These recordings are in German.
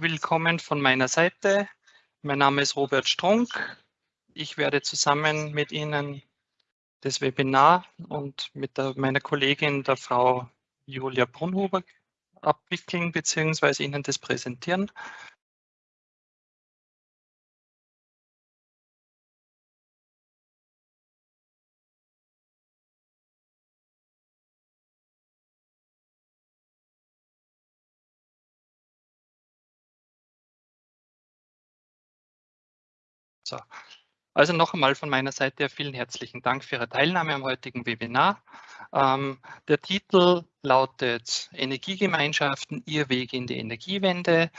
willkommen von meiner Seite. Mein Name ist Robert Strunk. Ich werde zusammen mit Ihnen das Webinar und mit der, meiner Kollegin, der Frau Julia Brunhuber, abwickeln bzw. Ihnen das präsentieren. So. Also noch einmal von meiner Seite vielen herzlichen Dank für Ihre Teilnahme am heutigen Webinar. Ähm, der Titel lautet Energiegemeinschaften, Ihr Weg in die Energiewende.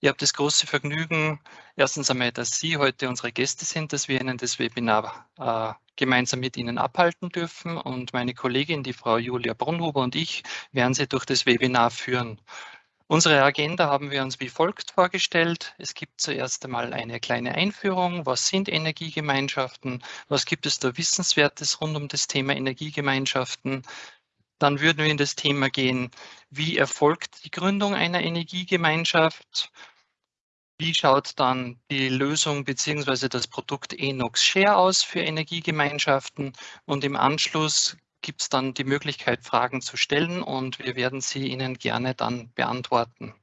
Ich habe das große Vergnügen, erstens einmal, dass Sie heute unsere Gäste sind, dass wir Ihnen das Webinar äh, gemeinsam mit Ihnen abhalten dürfen und meine Kollegin, die Frau Julia Brunhuber und ich werden Sie durch das Webinar führen. Unsere Agenda haben wir uns wie folgt vorgestellt. Es gibt zuerst einmal eine kleine Einführung. Was sind Energiegemeinschaften? Was gibt es da Wissenswertes rund um das Thema Energiegemeinschaften? Dann würden wir in das Thema gehen, wie erfolgt die Gründung einer Energiegemeinschaft? Wie schaut dann die Lösung bzw. das Produkt Enox Share aus für Energiegemeinschaften? Und im Anschluss gibt es dann die Möglichkeit, Fragen zu stellen und wir werden sie Ihnen gerne dann beantworten.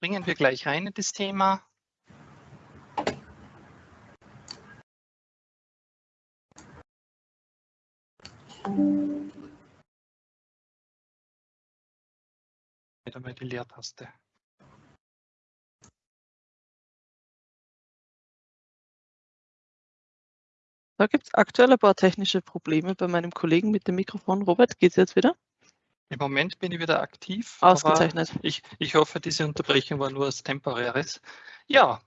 Bringen wir gleich rein in das Thema. Wieder mal die Leertaste. Da gibt es aktuell ein paar technische Probleme bei meinem Kollegen mit dem Mikrofon. Robert, geht es jetzt wieder? Im Moment bin ich wieder aktiv. Ausgezeichnet. Ich, ich hoffe, diese Unterbrechung war nur was Temporäres. Ja,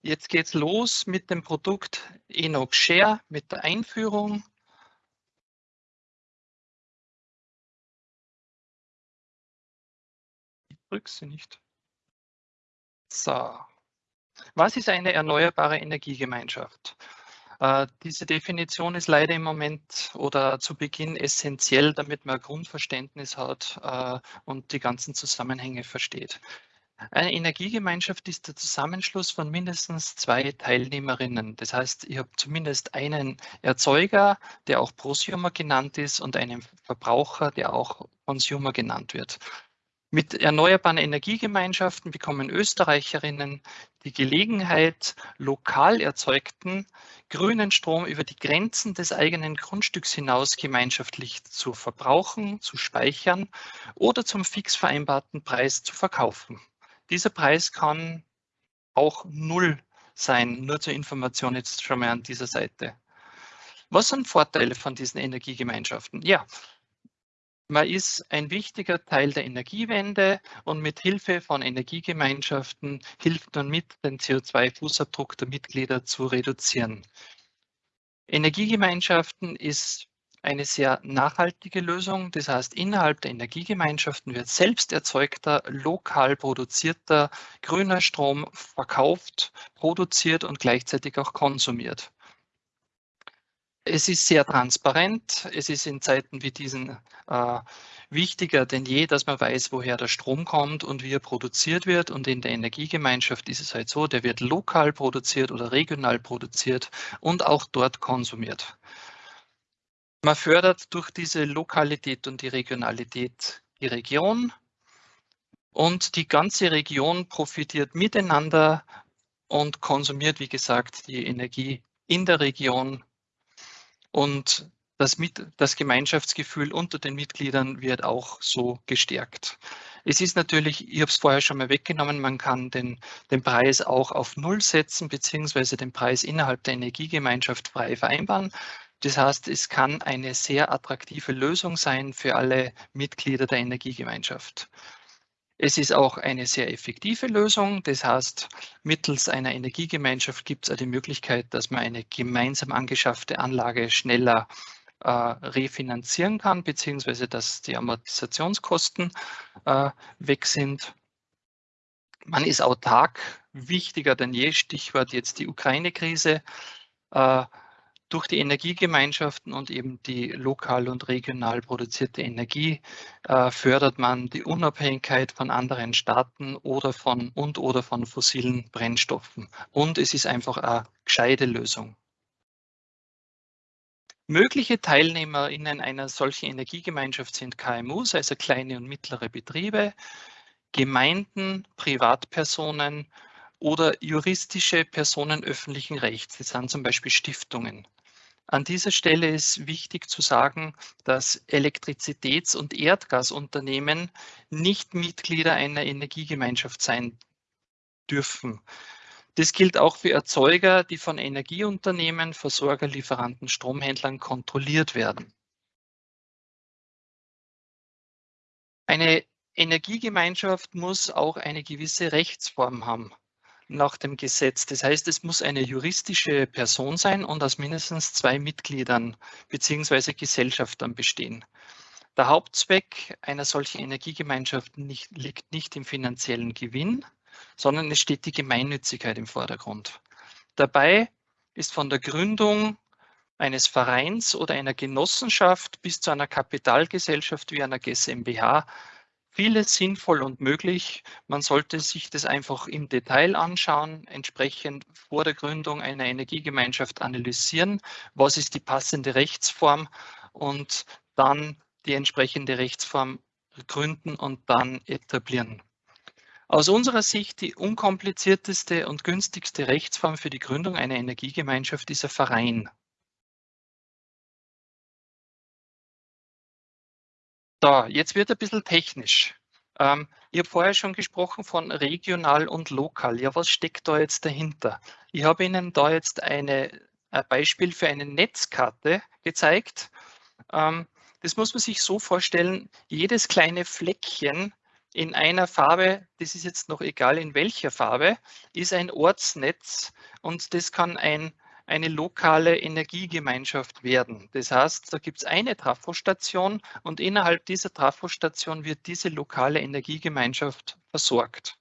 jetzt geht es los mit dem Produkt Enox Share, mit der Einführung. Ich drücke sie nicht. So. Was ist eine erneuerbare Energiegemeinschaft? Äh, diese Definition ist leider im Moment oder zu Beginn essentiell, damit man ein Grundverständnis hat äh, und die ganzen Zusammenhänge versteht. Eine Energiegemeinschaft ist der Zusammenschluss von mindestens zwei Teilnehmerinnen. Das heißt, ich habe zumindest einen Erzeuger, der auch Prosumer genannt ist, und einen Verbraucher, der auch Consumer genannt wird. Mit erneuerbaren Energiegemeinschaften bekommen Österreicherinnen die Gelegenheit, lokal erzeugten grünen Strom über die Grenzen des eigenen Grundstücks hinaus gemeinschaftlich zu verbrauchen, zu speichern oder zum fix vereinbarten Preis zu verkaufen. Dieser Preis kann auch null sein, nur zur Information jetzt schon mal an dieser Seite. Was sind Vorteile von diesen Energiegemeinschaften? Ja, man ist ein wichtiger Teil der Energiewende und mit Hilfe von Energiegemeinschaften hilft man mit, den CO2-Fußabdruck der Mitglieder zu reduzieren. Energiegemeinschaften ist eine sehr nachhaltige Lösung. Das heißt, innerhalb der Energiegemeinschaften wird selbst erzeugter, lokal produzierter grüner Strom verkauft, produziert und gleichzeitig auch konsumiert. Es ist sehr transparent. Es ist in Zeiten wie diesen äh, wichtiger denn je, dass man weiß, woher der Strom kommt und wie er produziert wird. Und in der Energiegemeinschaft ist es halt so, der wird lokal produziert oder regional produziert und auch dort konsumiert. Man fördert durch diese Lokalität und die Regionalität die Region und die ganze Region profitiert miteinander und konsumiert, wie gesagt, die Energie in der Region und das, mit, das Gemeinschaftsgefühl unter den Mitgliedern wird auch so gestärkt. Es ist natürlich, ich habe es vorher schon mal weggenommen, man kann den, den Preis auch auf Null setzen, beziehungsweise den Preis innerhalb der Energiegemeinschaft frei vereinbaren. Das heißt, es kann eine sehr attraktive Lösung sein für alle Mitglieder der Energiegemeinschaft. Es ist auch eine sehr effektive Lösung. Das heißt, mittels einer Energiegemeinschaft gibt es auch die Möglichkeit, dass man eine gemeinsam angeschaffte Anlage schneller äh, refinanzieren kann, beziehungsweise dass die Amortisationskosten äh, weg sind. Man ist autark, wichtiger denn je, Stichwort jetzt die Ukraine-Krise. Äh, durch die Energiegemeinschaften und eben die lokal und regional produzierte Energie äh, fördert man die Unabhängigkeit von anderen Staaten oder von und oder von fossilen Brennstoffen. Und es ist einfach eine gescheite Lösung. Mögliche TeilnehmerInnen einer solchen Energiegemeinschaft sind KMUs, also kleine und mittlere Betriebe, Gemeinden, Privatpersonen oder juristische Personen öffentlichen Rechts. Das sind zum Beispiel Stiftungen. An dieser Stelle ist wichtig zu sagen, dass Elektrizitäts- und Erdgasunternehmen nicht Mitglieder einer Energiegemeinschaft sein dürfen. Das gilt auch für Erzeuger, die von Energieunternehmen, Versorger, Lieferanten, Stromhändlern kontrolliert werden. Eine Energiegemeinschaft muss auch eine gewisse Rechtsform haben nach dem Gesetz. Das heißt, es muss eine juristische Person sein und aus mindestens zwei Mitgliedern bzw. Gesellschaftern bestehen. Der Hauptzweck einer solchen Energiegemeinschaft nicht, liegt nicht im finanziellen Gewinn, sondern es steht die Gemeinnützigkeit im Vordergrund. Dabei ist von der Gründung eines Vereins oder einer Genossenschaft bis zu einer Kapitalgesellschaft wie einer GmbH vieles sinnvoll und möglich. Man sollte sich das einfach im Detail anschauen, entsprechend vor der Gründung einer Energiegemeinschaft analysieren, was ist die passende Rechtsform und dann die entsprechende Rechtsform gründen und dann etablieren. Aus unserer Sicht die unkomplizierteste und günstigste Rechtsform für die Gründung einer Energiegemeinschaft ist ein Verein. So, jetzt wird ein bisschen technisch. Ähm, ich habe vorher schon gesprochen von regional und lokal. Ja, was steckt da jetzt dahinter? Ich habe Ihnen da jetzt eine, ein Beispiel für eine Netzkarte gezeigt. Ähm, das muss man sich so vorstellen, jedes kleine Fleckchen in einer Farbe, das ist jetzt noch egal in welcher Farbe, ist ein Ortsnetz und das kann ein eine lokale Energiegemeinschaft werden. Das heißt, da gibt es eine Trafostation und innerhalb dieser Trafostation wird diese lokale Energiegemeinschaft versorgt.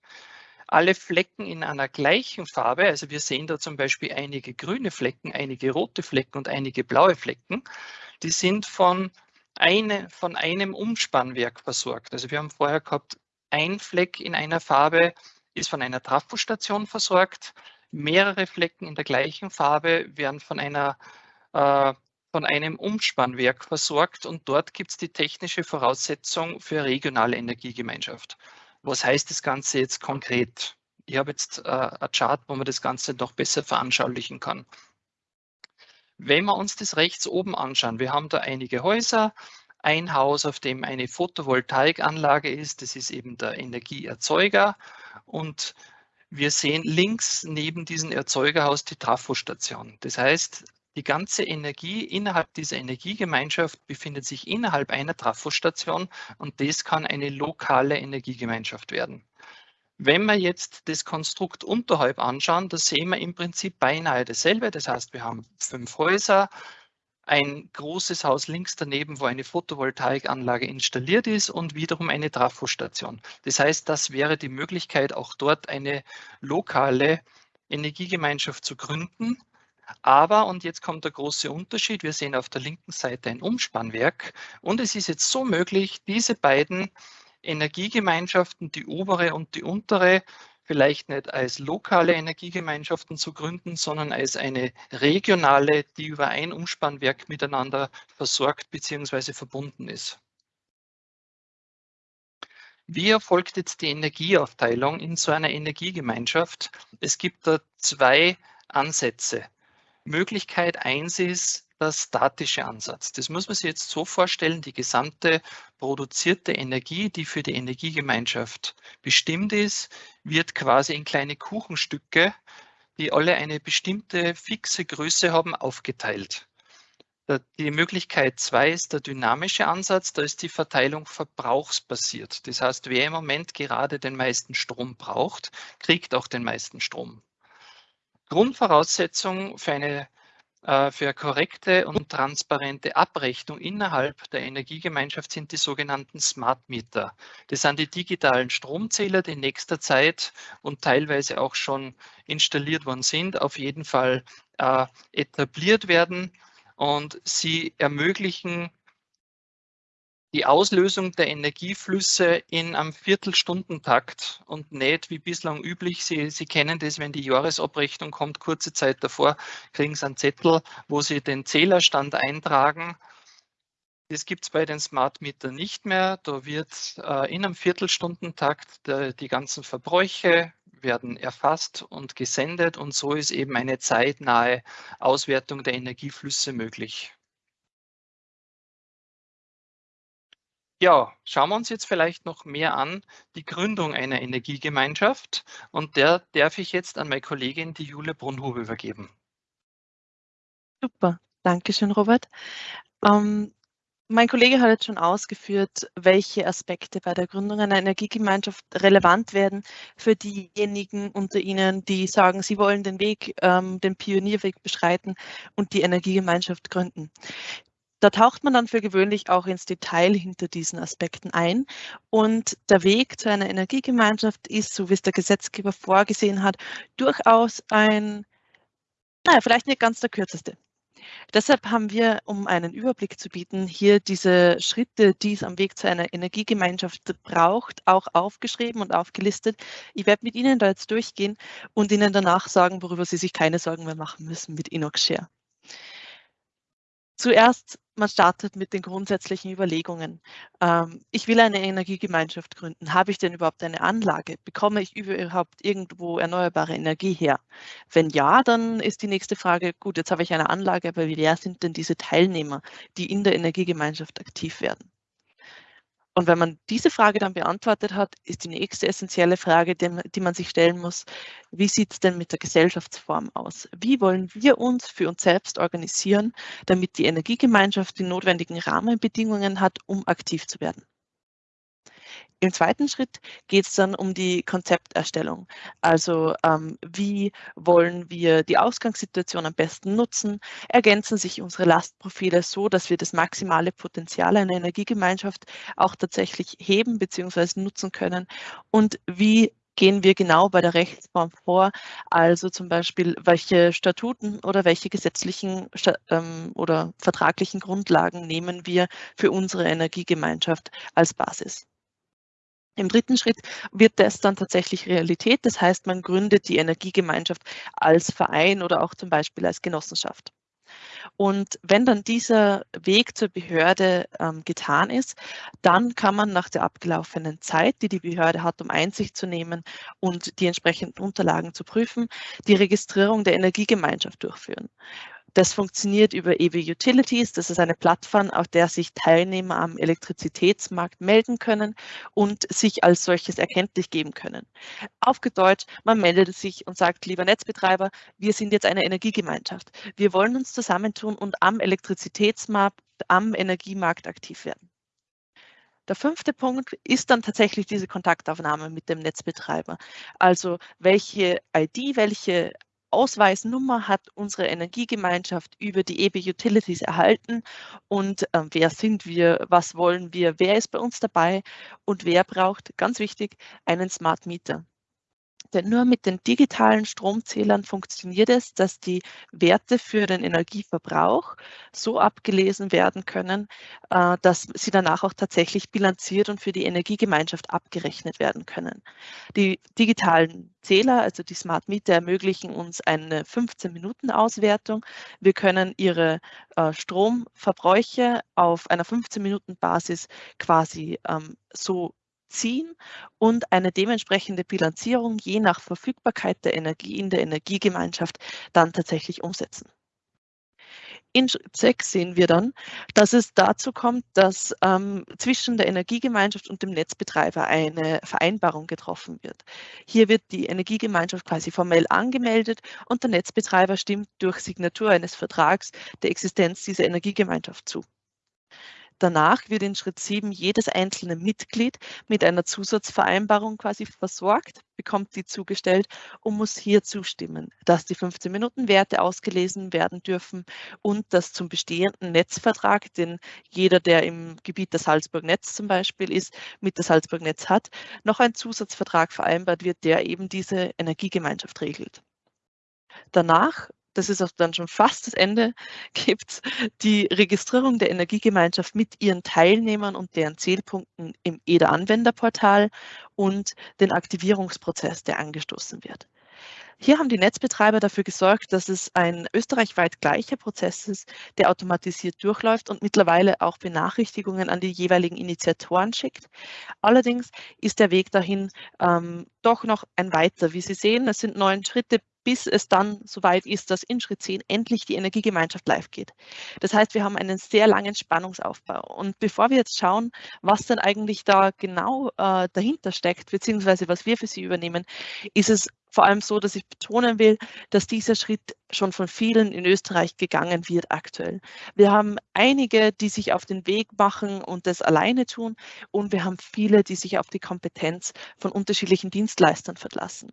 Alle Flecken in einer gleichen Farbe, also wir sehen da zum Beispiel einige grüne Flecken, einige rote Flecken und einige blaue Flecken, die sind von, eine, von einem Umspannwerk versorgt. Also wir haben vorher gehabt, ein Fleck in einer Farbe ist von einer Trafostation versorgt, mehrere Flecken in der gleichen Farbe werden von einer äh, von einem Umspannwerk versorgt und dort gibt es die technische Voraussetzung für regionale Energiegemeinschaft. Was heißt das Ganze jetzt konkret? Ich habe jetzt äh, ein Chart, wo man das Ganze noch besser veranschaulichen kann. Wenn wir uns das rechts oben anschauen, wir haben da einige Häuser, ein Haus, auf dem eine Photovoltaikanlage ist, das ist eben der Energieerzeuger und wir sehen links neben diesem Erzeugerhaus die Trafostation. Das heißt, die ganze Energie innerhalb dieser Energiegemeinschaft befindet sich innerhalb einer Trafostation und das kann eine lokale Energiegemeinschaft werden. Wenn wir jetzt das Konstrukt unterhalb anschauen, da sehen wir im Prinzip beinahe dasselbe. Das heißt, wir haben fünf Häuser, ein großes Haus links daneben, wo eine Photovoltaikanlage installiert ist und wiederum eine Trafostation. Das heißt, das wäre die Möglichkeit, auch dort eine lokale Energiegemeinschaft zu gründen. Aber, und jetzt kommt der große Unterschied, wir sehen auf der linken Seite ein Umspannwerk und es ist jetzt so möglich, diese beiden Energiegemeinschaften, die obere und die untere, vielleicht nicht als lokale Energiegemeinschaften zu gründen, sondern als eine regionale, die über ein Umspannwerk miteinander versorgt bzw. verbunden ist. Wie erfolgt jetzt die Energieaufteilung in so einer Energiegemeinschaft? Es gibt da zwei Ansätze. Möglichkeit eins ist, der statische Ansatz. Das muss man sich jetzt so vorstellen, die gesamte produzierte Energie, die für die Energiegemeinschaft bestimmt ist, wird quasi in kleine Kuchenstücke, die alle eine bestimmte fixe Größe haben, aufgeteilt. Die Möglichkeit zwei ist der dynamische Ansatz, da ist die Verteilung verbrauchsbasiert. Das heißt, wer im Moment gerade den meisten Strom braucht, kriegt auch den meisten Strom. Grundvoraussetzung für eine für korrekte und transparente Abrechnung innerhalb der Energiegemeinschaft sind die sogenannten Smart Meter. Das sind die digitalen Stromzähler, die in nächster Zeit und teilweise auch schon installiert worden sind, auf jeden Fall äh, etabliert werden und sie ermöglichen die Auslösung der Energieflüsse in einem Viertelstundentakt und nicht wie bislang üblich. Sie, Sie kennen das, wenn die Jahresabrechnung kommt, kurze Zeit davor, kriegen Sie einen Zettel, wo Sie den Zählerstand eintragen. Das gibt es bei den Smart Meter nicht mehr. Da wird äh, in einem Viertelstundentakt der, die ganzen Verbräuche werden erfasst und gesendet und so ist eben eine zeitnahe Auswertung der Energieflüsse möglich. Ja, schauen wir uns jetzt vielleicht noch mehr an, die Gründung einer Energiegemeinschaft. Und der darf ich jetzt an meine Kollegin, die Jule Brunhube, übergeben. Super, danke schön, Robert. Ähm, mein Kollege hat jetzt schon ausgeführt, welche Aspekte bei der Gründung einer Energiegemeinschaft relevant werden für diejenigen unter Ihnen, die sagen, sie wollen den Weg, ähm, den Pionierweg beschreiten und die Energiegemeinschaft gründen. Da taucht man dann für gewöhnlich auch ins Detail hinter diesen Aspekten ein. Und der Weg zu einer Energiegemeinschaft ist, so wie es der Gesetzgeber vorgesehen hat, durchaus ein, naja, vielleicht nicht ganz der kürzeste. Deshalb haben wir, um einen Überblick zu bieten, hier diese Schritte, die es am Weg zu einer Energiegemeinschaft braucht, auch aufgeschrieben und aufgelistet. Ich werde mit Ihnen da jetzt durchgehen und Ihnen danach sagen, worüber Sie sich keine Sorgen mehr machen müssen mit Inox-Share. Zuerst, man startet mit den grundsätzlichen Überlegungen. Ähm, ich will eine Energiegemeinschaft gründen. Habe ich denn überhaupt eine Anlage? Bekomme ich überhaupt irgendwo erneuerbare Energie her? Wenn ja, dann ist die nächste Frage, gut, jetzt habe ich eine Anlage, aber wer sind denn diese Teilnehmer, die in der Energiegemeinschaft aktiv werden? Und wenn man diese Frage dann beantwortet hat, ist die nächste essentielle Frage, die man sich stellen muss, wie sieht es denn mit der Gesellschaftsform aus? Wie wollen wir uns für uns selbst organisieren, damit die Energiegemeinschaft die notwendigen Rahmenbedingungen hat, um aktiv zu werden? Im zweiten Schritt geht es dann um die Konzepterstellung. Also ähm, wie wollen wir die Ausgangssituation am besten nutzen? Ergänzen sich unsere Lastprofile so, dass wir das maximale Potenzial einer Energiegemeinschaft auch tatsächlich heben bzw. nutzen können? Und wie gehen wir genau bei der Rechtsform vor? Also zum Beispiel, welche Statuten oder welche gesetzlichen ähm, oder vertraglichen Grundlagen nehmen wir für unsere Energiegemeinschaft als Basis? Im dritten Schritt wird das dann tatsächlich Realität. Das heißt, man gründet die Energiegemeinschaft als Verein oder auch zum Beispiel als Genossenschaft. Und wenn dann dieser Weg zur Behörde ähm, getan ist, dann kann man nach der abgelaufenen Zeit, die die Behörde hat, um Einsicht zu nehmen und die entsprechenden Unterlagen zu prüfen, die Registrierung der Energiegemeinschaft durchführen. Das funktioniert über EW Utilities. Das ist eine Plattform, auf der sich Teilnehmer am Elektrizitätsmarkt melden können und sich als solches erkenntlich geben können. Aufgedeutscht, man meldet sich und sagt, lieber Netzbetreiber, wir sind jetzt eine Energiegemeinschaft. Wir wollen uns zusammentun und am Elektrizitätsmarkt, am Energiemarkt aktiv werden. Der fünfte Punkt ist dann tatsächlich diese Kontaktaufnahme mit dem Netzbetreiber. Also welche ID, welche Ausweisnummer hat unsere Energiegemeinschaft über die EB Utilities erhalten. Und äh, wer sind wir, was wollen wir, wer ist bei uns dabei? Und wer braucht, ganz wichtig, einen Smart Meter. Denn nur mit den digitalen Stromzählern funktioniert es, dass die Werte für den Energieverbrauch so abgelesen werden können, äh, dass sie danach auch tatsächlich bilanziert und für die Energiegemeinschaft abgerechnet werden können. Die digitalen Zähler, also die Smart Meter, ermöglichen uns eine 15-Minuten-Auswertung. Wir können ihre äh, Stromverbräuche auf einer 15-Minuten-Basis quasi ähm, so ziehen und eine dementsprechende Bilanzierung je nach Verfügbarkeit der Energie in der Energiegemeinschaft dann tatsächlich umsetzen. In Schritt 6 sehen wir dann, dass es dazu kommt, dass ähm, zwischen der Energiegemeinschaft und dem Netzbetreiber eine Vereinbarung getroffen wird. Hier wird die Energiegemeinschaft quasi formell angemeldet und der Netzbetreiber stimmt durch Signatur eines Vertrags der Existenz dieser Energiegemeinschaft zu. Danach wird in Schritt 7 jedes einzelne Mitglied mit einer Zusatzvereinbarung quasi versorgt, bekommt die zugestellt und muss hier zustimmen, dass die 15 Minuten Werte ausgelesen werden dürfen und dass zum bestehenden Netzvertrag, den jeder, der im Gebiet der Salzburg Netz zum Beispiel ist, mit der Salzburg Netz hat, noch ein Zusatzvertrag vereinbart wird, der eben diese Energiegemeinschaft regelt. Danach das ist auch dann schon fast das Ende, gibt die Registrierung der Energiegemeinschaft mit ihren Teilnehmern und deren Zählpunkten im EDA-Anwenderportal und den Aktivierungsprozess, der angestoßen wird. Hier haben die Netzbetreiber dafür gesorgt, dass es ein österreichweit gleicher Prozess ist, der automatisiert durchläuft und mittlerweile auch Benachrichtigungen an die jeweiligen Initiatoren schickt. Allerdings ist der Weg dahin ähm, doch noch ein weiter. Wie Sie sehen, es sind neun Schritte bis es dann soweit ist, dass in Schritt 10 endlich die Energiegemeinschaft live geht. Das heißt, wir haben einen sehr langen Spannungsaufbau. Und bevor wir jetzt schauen, was denn eigentlich da genau äh, dahinter steckt, beziehungsweise was wir für Sie übernehmen, ist es vor allem so, dass ich betonen will, dass dieser Schritt schon von vielen in Österreich gegangen wird aktuell. Wir haben einige, die sich auf den Weg machen und das alleine tun und wir haben viele, die sich auf die Kompetenz von unterschiedlichen Dienstleistern verlassen.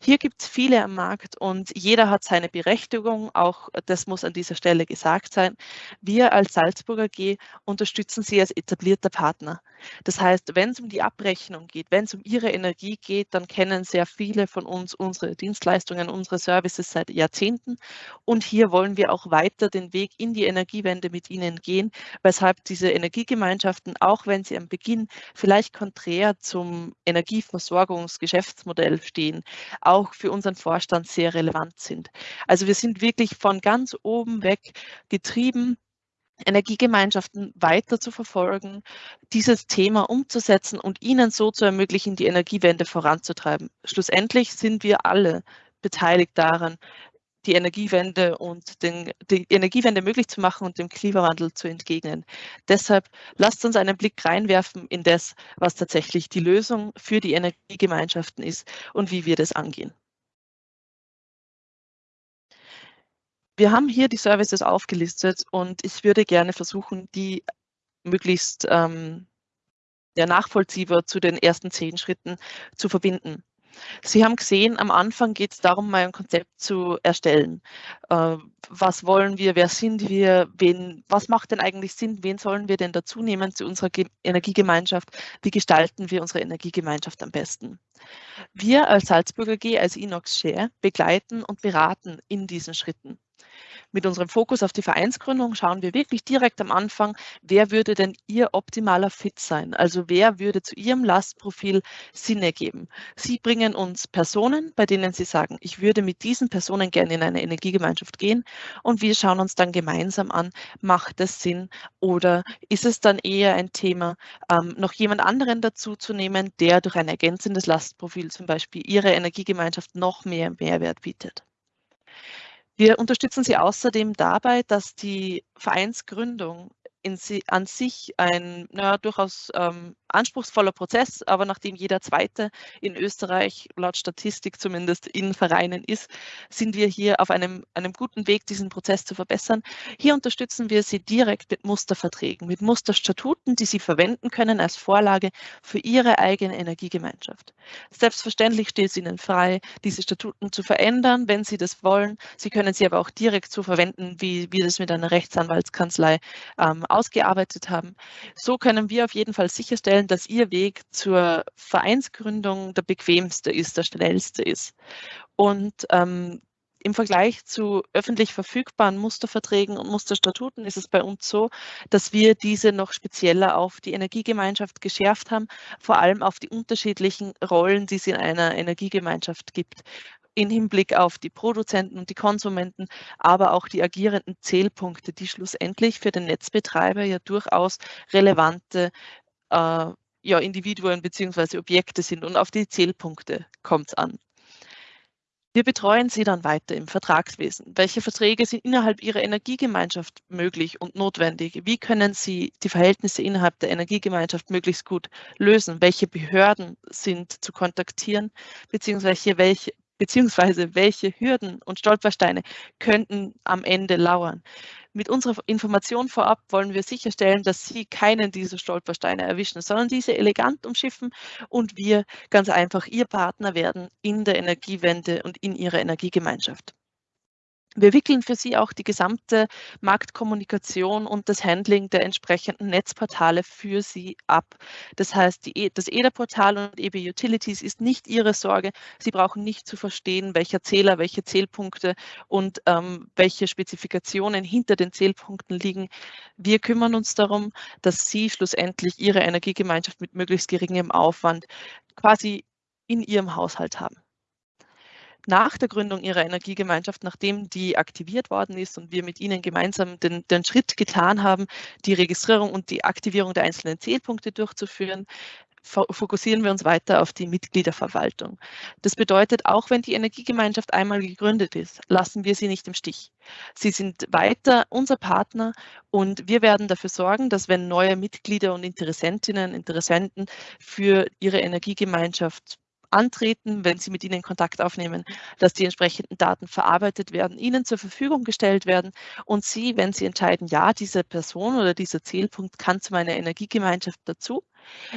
Hier gibt es viele am Markt und jeder hat seine Berechtigung. Auch das muss an dieser Stelle gesagt sein. Wir als Salzburger G unterstützen Sie als etablierter Partner. Das heißt, wenn es um die Abrechnung geht, wenn es um Ihre Energie geht, dann kennen sehr viele von uns unsere Dienstleistungen, unsere Services seit Jahrzehnten. Und hier wollen wir auch weiter den Weg in die Energiewende mit Ihnen gehen, weshalb diese Energiegemeinschaften, auch wenn sie am Beginn vielleicht konträr zum Energieversorgungsgeschäftsmodell stehen, auch für unseren Vorstand sehr relevant sind. Also wir sind wirklich von ganz oben weg getrieben, Energiegemeinschaften weiter zu verfolgen, dieses Thema umzusetzen und ihnen so zu ermöglichen, die Energiewende voranzutreiben. Schlussendlich sind wir alle beteiligt daran, die Energiewende und den, die Energiewende möglich zu machen und dem Klimawandel zu entgegnen. Deshalb lasst uns einen Blick reinwerfen in das, was tatsächlich die Lösung für die Energiegemeinschaften ist und wie wir das angehen. Wir haben hier die Services aufgelistet und ich würde gerne versuchen, die möglichst ähm, ja, nachvollziehbar zu den ersten zehn Schritten zu verbinden. Sie haben gesehen, am Anfang geht es darum, mal ein Konzept zu erstellen. Äh, was wollen wir, wer sind wir, wen, was macht denn eigentlich Sinn, wen sollen wir denn dazu nehmen zu unserer Ge Energiegemeinschaft, wie gestalten wir unsere Energiegemeinschaft am besten. Wir als Salzburger G, als Inox Share, begleiten und beraten in diesen Schritten. Mit unserem Fokus auf die Vereinsgründung schauen wir wirklich direkt am Anfang, wer würde denn Ihr optimaler Fit sein? Also wer würde zu Ihrem Lastprofil Sinn ergeben? Sie bringen uns Personen, bei denen Sie sagen, ich würde mit diesen Personen gerne in eine Energiegemeinschaft gehen und wir schauen uns dann gemeinsam an, macht das Sinn oder ist es dann eher ein Thema, ähm, noch jemand anderen dazu zu nehmen, der durch ein ergänzendes Lastprofil zum Beispiel Ihre Energiegemeinschaft noch mehr Mehrwert bietet? Wir unterstützen Sie außerdem dabei, dass die Vereinsgründung sie, an sich ein naja, durchaus ähm, anspruchsvoller Prozess, aber nachdem jeder Zweite in Österreich laut Statistik zumindest in Vereinen ist, sind wir hier auf einem, einem guten Weg, diesen Prozess zu verbessern. Hier unterstützen wir Sie direkt mit Musterverträgen, mit Musterstatuten, die Sie verwenden können als Vorlage für Ihre eigene Energiegemeinschaft. Selbstverständlich steht es Ihnen frei, diese Statuten zu verändern, wenn Sie das wollen. Sie können sie aber auch direkt so verwenden, wie wir das mit einer Rechtsanwaltskanzlei ähm, ausgearbeitet haben. So können wir auf jeden Fall sicherstellen, dass Ihr Weg zur Vereinsgründung der bequemste ist, der schnellste ist. Und ähm, im Vergleich zu öffentlich verfügbaren Musterverträgen und Musterstatuten ist es bei uns so, dass wir diese noch spezieller auf die Energiegemeinschaft geschärft haben, vor allem auf die unterschiedlichen Rollen, die es in einer Energiegemeinschaft gibt in Hinblick auf die Produzenten und die Konsumenten, aber auch die agierenden Zählpunkte, die schlussendlich für den Netzbetreiber ja durchaus relevante äh, ja, Individuen bzw. Objekte sind und auf die Zählpunkte kommt es an. Wir betreuen Sie dann weiter im Vertragswesen. Welche Verträge sind innerhalb Ihrer Energiegemeinschaft möglich und notwendig? Wie können Sie die Verhältnisse innerhalb der Energiegemeinschaft möglichst gut lösen? Welche Behörden sind zu kontaktieren? Beziehungsweise welche, beziehungsweise welche Hürden und Stolpersteine könnten am Ende lauern. Mit unserer Information vorab wollen wir sicherstellen, dass Sie keinen dieser Stolpersteine erwischen, sondern diese elegant umschiffen und wir ganz einfach Ihr Partner werden in der Energiewende und in Ihrer Energiegemeinschaft. Wir wickeln für Sie auch die gesamte Marktkommunikation und das Handling der entsprechenden Netzportale für Sie ab. Das heißt, die, e, das EDA-Portal und EB Utilities ist nicht Ihre Sorge. Sie brauchen nicht zu verstehen, welcher Zähler, welche Zählpunkte und ähm, welche Spezifikationen hinter den Zählpunkten liegen. Wir kümmern uns darum, dass Sie schlussendlich Ihre Energiegemeinschaft mit möglichst geringem Aufwand quasi in Ihrem Haushalt haben nach der Gründung ihrer Energiegemeinschaft, nachdem die aktiviert worden ist und wir mit ihnen gemeinsam den, den Schritt getan haben, die Registrierung und die Aktivierung der einzelnen Zählpunkte durchzuführen, fokussieren wir uns weiter auf die Mitgliederverwaltung. Das bedeutet, auch wenn die Energiegemeinschaft einmal gegründet ist, lassen wir sie nicht im Stich. Sie sind weiter unser Partner und wir werden dafür sorgen, dass wenn neue Mitglieder und Interessentinnen, Interessenten für ihre Energiegemeinschaft antreten, wenn Sie mit ihnen Kontakt aufnehmen, dass die entsprechenden Daten verarbeitet werden, Ihnen zur Verfügung gestellt werden und Sie, wenn Sie entscheiden, ja, diese Person oder dieser Zielpunkt kann zu meiner Energiegemeinschaft dazu,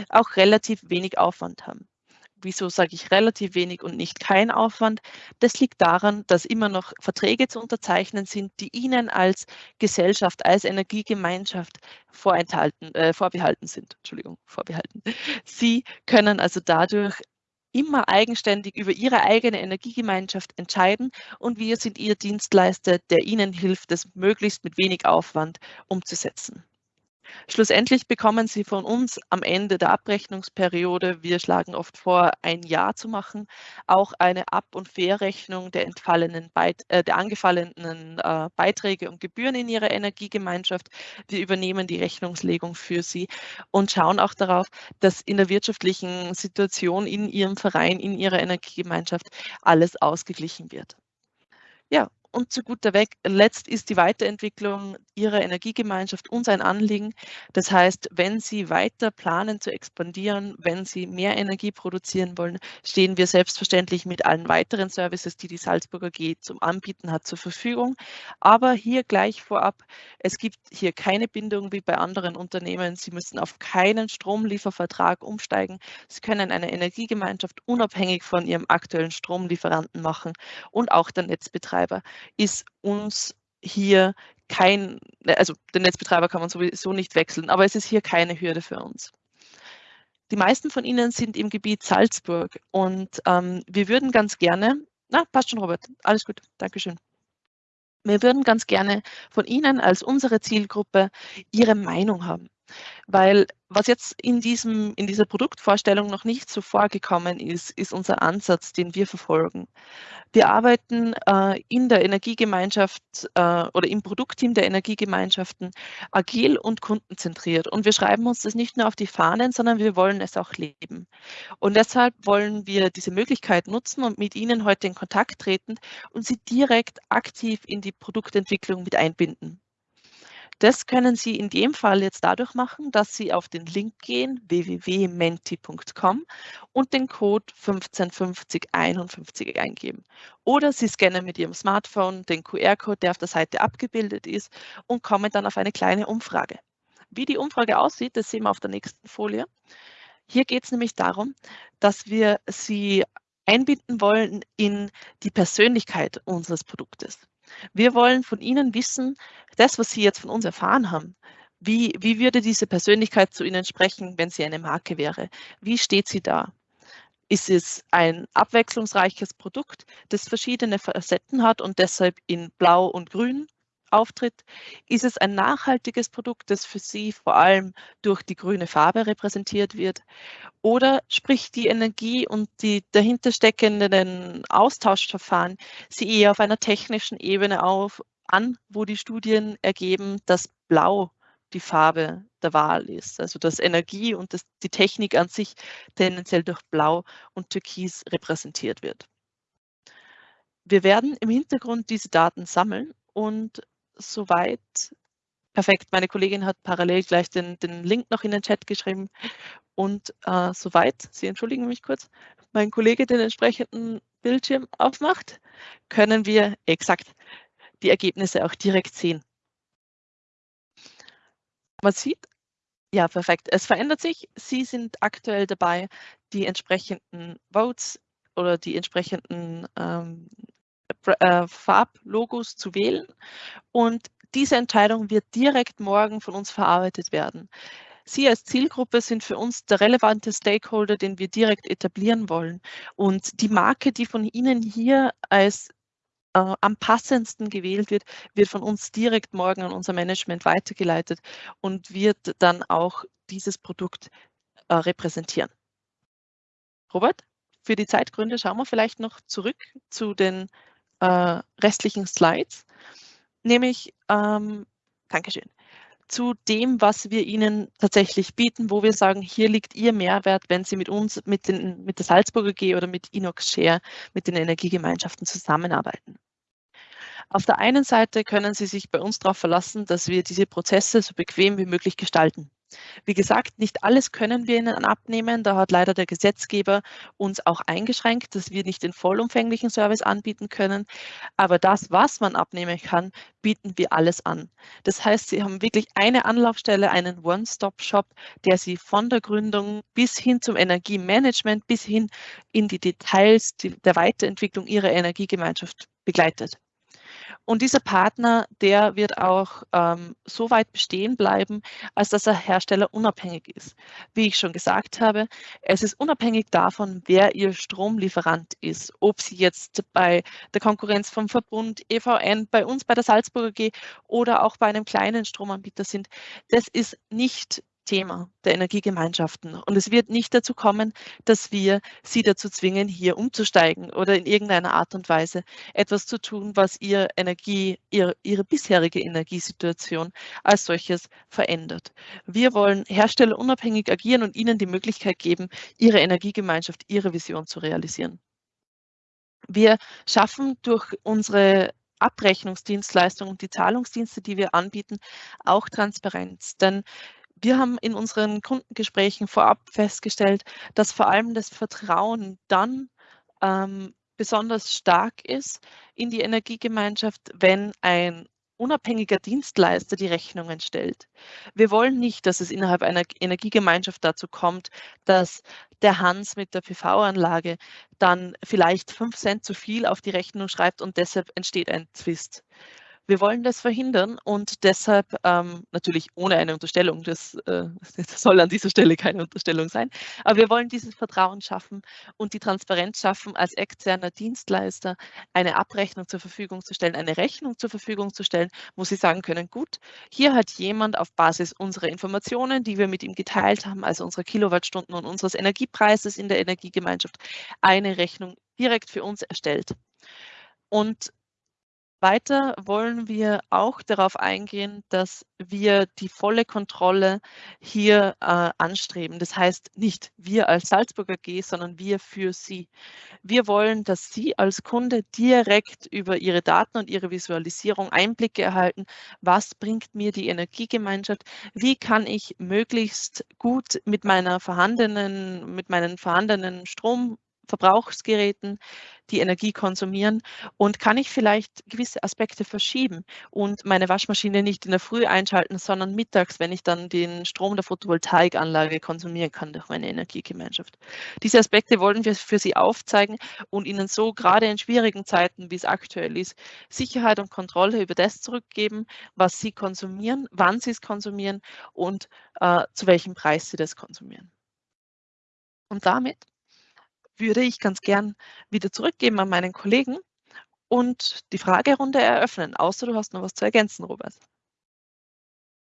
auch relativ wenig Aufwand haben. Wieso sage ich relativ wenig und nicht kein Aufwand? Das liegt daran, dass immer noch Verträge zu unterzeichnen sind, die Ihnen als Gesellschaft, als Energiegemeinschaft vorenthalten, äh, vorbehalten sind. Entschuldigung, vorbehalten. Sie können also dadurch immer eigenständig über ihre eigene Energiegemeinschaft entscheiden und wir sind ihr Dienstleister, der ihnen hilft, das möglichst mit wenig Aufwand umzusetzen. Schlussendlich bekommen Sie von uns am Ende der Abrechnungsperiode, wir schlagen oft vor, ein Jahr zu machen, auch eine Ab- und Verrechnung der, entfallenen Beit äh, der angefallenen äh, Beiträge und Gebühren in Ihrer Energiegemeinschaft. Wir übernehmen die Rechnungslegung für Sie und schauen auch darauf, dass in der wirtschaftlichen Situation in Ihrem Verein, in Ihrer Energiegemeinschaft alles ausgeglichen wird. Ja, und zu guter Letzt ist die Weiterentwicklung Ihrer Energiegemeinschaft uns ein Anliegen. Das heißt, wenn Sie weiter planen zu expandieren, wenn Sie mehr Energie produzieren wollen, stehen wir selbstverständlich mit allen weiteren Services, die die Salzburger G zum Anbieten hat, zur Verfügung. Aber hier gleich vorab, es gibt hier keine Bindung wie bei anderen Unternehmen. Sie müssen auf keinen Stromliefervertrag umsteigen. Sie können eine Energiegemeinschaft unabhängig von Ihrem aktuellen Stromlieferanten machen und auch der Netzbetreiber ist uns hier kein, also den Netzbetreiber kann man sowieso nicht wechseln, aber es ist hier keine Hürde für uns. Die meisten von Ihnen sind im Gebiet Salzburg und ähm, wir würden ganz gerne, na, passt schon, Robert, alles gut, Dankeschön. Wir würden ganz gerne von Ihnen als unsere Zielgruppe Ihre Meinung haben. Weil was jetzt in, diesem, in dieser Produktvorstellung noch nicht so vorgekommen ist, ist unser Ansatz, den wir verfolgen. Wir arbeiten äh, in der Energiegemeinschaft äh, oder im Produktteam der Energiegemeinschaften agil und kundenzentriert. Und wir schreiben uns das nicht nur auf die Fahnen, sondern wir wollen es auch leben. Und deshalb wollen wir diese Möglichkeit nutzen und mit Ihnen heute in Kontakt treten und Sie direkt aktiv in die Produktentwicklung mit einbinden. Das können Sie in dem Fall jetzt dadurch machen, dass Sie auf den Link gehen, www.menti.com und den Code 155051 eingeben. Oder Sie scannen mit Ihrem Smartphone den QR-Code, der auf der Seite abgebildet ist und kommen dann auf eine kleine Umfrage. Wie die Umfrage aussieht, das sehen wir auf der nächsten Folie. Hier geht es nämlich darum, dass wir Sie einbinden wollen in die Persönlichkeit unseres Produktes. Wir wollen von Ihnen wissen, das, was Sie jetzt von uns erfahren haben, wie, wie würde diese Persönlichkeit zu Ihnen sprechen, wenn sie eine Marke wäre? Wie steht sie da? Ist es ein abwechslungsreiches Produkt, das verschiedene Facetten hat und deshalb in Blau und Grün auftritt? Ist es ein nachhaltiges Produkt, das für Sie vor allem durch die grüne Farbe repräsentiert wird? Oder spricht die Energie und die dahinter steckenden Austauschverfahren Sie eher auf einer technischen Ebene auf, an, wo die Studien ergeben, dass Blau die Farbe der Wahl ist. Also dass Energie und das, die Technik an sich tendenziell durch Blau und Türkis repräsentiert wird. Wir werden im Hintergrund diese Daten sammeln und soweit. Perfekt, meine Kollegin hat parallel gleich den, den Link noch in den Chat geschrieben. Und äh, soweit, Sie entschuldigen mich kurz, mein Kollege den entsprechenden Bildschirm aufmacht, können wir exakt die Ergebnisse auch direkt sehen. Man sieht, ja, perfekt. Es verändert sich. Sie sind aktuell dabei, die entsprechenden Votes oder die entsprechenden ähm, äh, Farblogos zu wählen. Und diese Entscheidung wird direkt morgen von uns verarbeitet werden. Sie als Zielgruppe sind für uns der relevante Stakeholder, den wir direkt etablieren wollen. Und die Marke, die von Ihnen hier als äh, am passendsten gewählt wird, wird von uns direkt morgen an unser Management weitergeleitet und wird dann auch dieses Produkt äh, repräsentieren. Robert, für die Zeitgründe schauen wir vielleicht noch zurück zu den äh, restlichen Slides, nämlich, ähm, Dankeschön, zu dem, was wir Ihnen tatsächlich bieten, wo wir sagen, hier liegt Ihr Mehrwert, wenn Sie mit uns, mit, den, mit der Salzburger G oder mit Inox Share, mit den Energiegemeinschaften zusammenarbeiten. Auf der einen Seite können Sie sich bei uns darauf verlassen, dass wir diese Prozesse so bequem wie möglich gestalten. Wie gesagt, nicht alles können wir Ihnen abnehmen. Da hat leider der Gesetzgeber uns auch eingeschränkt, dass wir nicht den vollumfänglichen Service anbieten können. Aber das, was man abnehmen kann, bieten wir alles an. Das heißt, Sie haben wirklich eine Anlaufstelle, einen One-Stop-Shop, der Sie von der Gründung bis hin zum Energiemanagement, bis hin in die Details der Weiterentwicklung Ihrer Energiegemeinschaft begleitet. Und dieser Partner, der wird auch ähm, so weit bestehen bleiben, als dass er herstellerunabhängig ist. Wie ich schon gesagt habe, es ist unabhängig davon, wer Ihr Stromlieferant ist. Ob Sie jetzt bei der Konkurrenz vom Verbund EVN, bei uns bei der Salzburger G oder auch bei einem kleinen Stromanbieter sind. Das ist nicht Thema der Energiegemeinschaften. Und es wird nicht dazu kommen, dass wir sie dazu zwingen, hier umzusteigen oder in irgendeiner Art und Weise etwas zu tun, was ihr Energie, ihr, ihre bisherige Energiesituation als solches verändert. Wir wollen herstellerunabhängig agieren und ihnen die Möglichkeit geben, ihre Energiegemeinschaft, ihre Vision zu realisieren. Wir schaffen durch unsere Abrechnungsdienstleistungen und die Zahlungsdienste, die wir anbieten, auch Transparenz. Denn wir haben in unseren Kundengesprächen vorab festgestellt, dass vor allem das Vertrauen dann ähm, besonders stark ist in die Energiegemeinschaft, wenn ein unabhängiger Dienstleister die Rechnungen stellt. Wir wollen nicht, dass es innerhalb einer Energiegemeinschaft dazu kommt, dass der Hans mit der PV-Anlage dann vielleicht fünf Cent zu viel auf die Rechnung schreibt und deshalb entsteht ein Zwist. Wir wollen das verhindern und deshalb ähm, natürlich ohne eine Unterstellung, das, äh, das, soll an dieser Stelle keine Unterstellung sein, aber wir wollen dieses Vertrauen schaffen und die Transparenz schaffen, als externer Dienstleister eine Abrechnung zur Verfügung zu stellen, eine Rechnung zur Verfügung zu stellen, wo Sie sagen können, gut, hier hat jemand auf Basis unserer Informationen, die wir mit ihm geteilt haben, also unserer Kilowattstunden und unseres Energiepreises in der Energiegemeinschaft, eine Rechnung direkt für uns erstellt. Und weiter wollen wir auch darauf eingehen, dass wir die volle Kontrolle hier äh, anstreben. Das heißt nicht wir als Salzburger G, sondern wir für Sie. Wir wollen, dass Sie als Kunde direkt über Ihre Daten und Ihre Visualisierung Einblicke erhalten. Was bringt mir die Energiegemeinschaft? Wie kann ich möglichst gut mit meiner vorhandenen, mit meinen vorhandenen Strom Verbrauchsgeräten die Energie konsumieren und kann ich vielleicht gewisse Aspekte verschieben und meine Waschmaschine nicht in der Früh einschalten, sondern mittags, wenn ich dann den Strom der Photovoltaikanlage konsumieren kann durch meine Energiegemeinschaft. Diese Aspekte wollen wir für Sie aufzeigen und Ihnen so gerade in schwierigen Zeiten, wie es aktuell ist, Sicherheit und Kontrolle über das zurückgeben, was Sie konsumieren, wann Sie es konsumieren und äh, zu welchem Preis Sie das konsumieren. Und damit würde ich ganz gern wieder zurückgeben an meinen Kollegen und die Fragerunde eröffnen, außer du hast noch was zu ergänzen, Robert.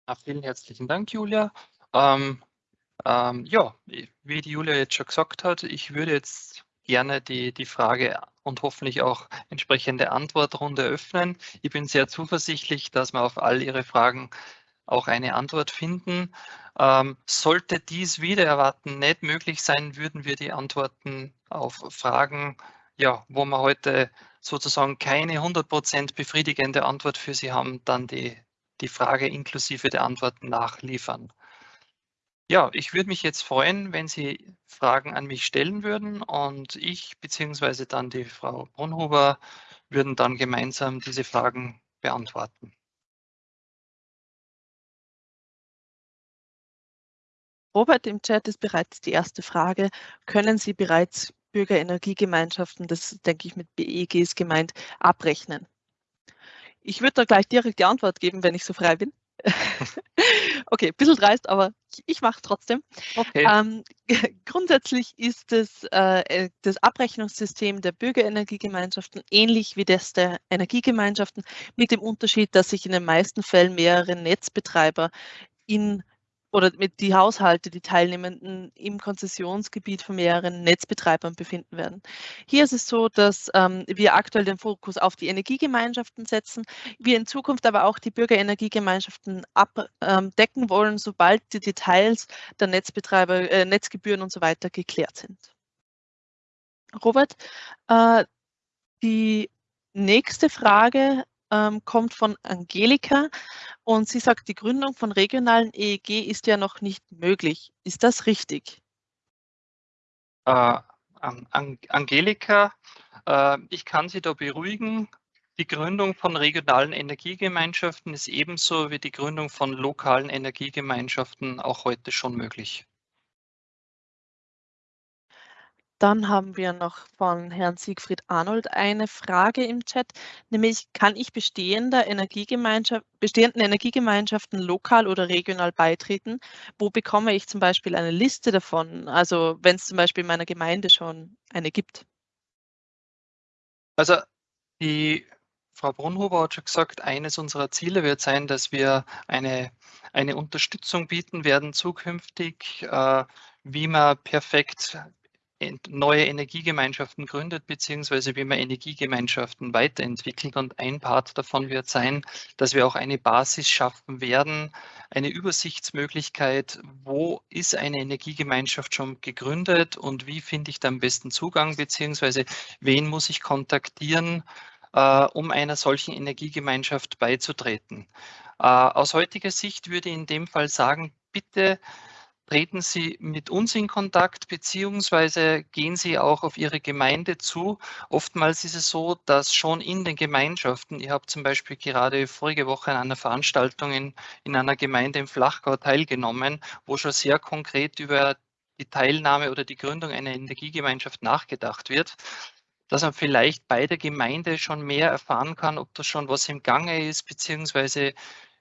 Ja, vielen herzlichen Dank, Julia. Ähm, ähm, ja, wie die Julia jetzt schon gesagt hat, ich würde jetzt gerne die, die Frage und hoffentlich auch entsprechende Antwortrunde öffnen. Ich bin sehr zuversichtlich, dass wir auf all Ihre Fragen auch eine Antwort finden. Ähm, sollte dies wieder erwarten nicht möglich sein, würden wir die Antworten auf Fragen, ja, wo wir heute sozusagen keine 100% befriedigende Antwort für Sie haben, dann die, die Frage inklusive der Antworten nachliefern. Ja, ich würde mich jetzt freuen, wenn Sie Fragen an mich stellen würden und ich beziehungsweise dann die Frau Brunhuber würden dann gemeinsam diese Fragen beantworten. Robert im Chat ist bereits die erste Frage. Können Sie bereits Bürgerenergiegemeinschaften, das denke ich mit BEGs gemeint, abrechnen? Ich würde da gleich direkt die Antwort geben, wenn ich so frei bin. okay, ein bisschen dreist, aber ich mache es trotzdem. Okay. Ähm, grundsätzlich ist das, äh, äh, das Abrechnungssystem der Bürgerenergiegemeinschaften ähnlich wie das der Energiegemeinschaften, mit dem Unterschied, dass sich in den meisten Fällen mehrere Netzbetreiber in oder mit die Haushalte, die Teilnehmenden im Konzessionsgebiet von mehreren Netzbetreibern befinden werden. Hier ist es so, dass ähm, wir aktuell den Fokus auf die Energiegemeinschaften setzen, wir in Zukunft aber auch die Bürgerenergiegemeinschaften abdecken ähm, wollen, sobald die Details der Netzbetreiber, äh, Netzgebühren und so weiter geklärt sind. Robert, äh, die nächste Frage ähm, kommt von Angelika und sie sagt, die Gründung von regionalen EEG ist ja noch nicht möglich. Ist das richtig? Äh, Angelika, äh, ich kann Sie da beruhigen. Die Gründung von regionalen Energiegemeinschaften ist ebenso wie die Gründung von lokalen Energiegemeinschaften auch heute schon möglich. Dann haben wir noch von Herrn Siegfried Arnold eine Frage im Chat, nämlich kann ich bestehender Energiegemeinschaft, bestehenden Energiegemeinschaften lokal oder regional beitreten? Wo bekomme ich zum Beispiel eine Liste davon? Also wenn es zum Beispiel in meiner Gemeinde schon eine gibt. Also die Frau Brunhuber hat schon gesagt, eines unserer Ziele wird sein, dass wir eine, eine Unterstützung bieten werden zukünftig, äh, wie man perfekt neue Energiegemeinschaften gründet, beziehungsweise wie man Energiegemeinschaften weiterentwickelt. Und ein Part davon wird sein, dass wir auch eine Basis schaffen werden, eine Übersichtsmöglichkeit, wo ist eine Energiegemeinschaft schon gegründet und wie finde ich da am besten Zugang, beziehungsweise wen muss ich kontaktieren, äh, um einer solchen Energiegemeinschaft beizutreten. Äh, aus heutiger Sicht würde ich in dem Fall sagen, bitte treten Sie mit uns in Kontakt, beziehungsweise gehen Sie auch auf Ihre Gemeinde zu. Oftmals ist es so, dass schon in den Gemeinschaften, ich habe zum Beispiel gerade vorige Woche an einer Veranstaltung in, in einer Gemeinde im Flachgau teilgenommen, wo schon sehr konkret über die Teilnahme oder die Gründung einer Energiegemeinschaft nachgedacht wird dass man vielleicht bei der Gemeinde schon mehr erfahren kann, ob da schon was im Gange ist, beziehungsweise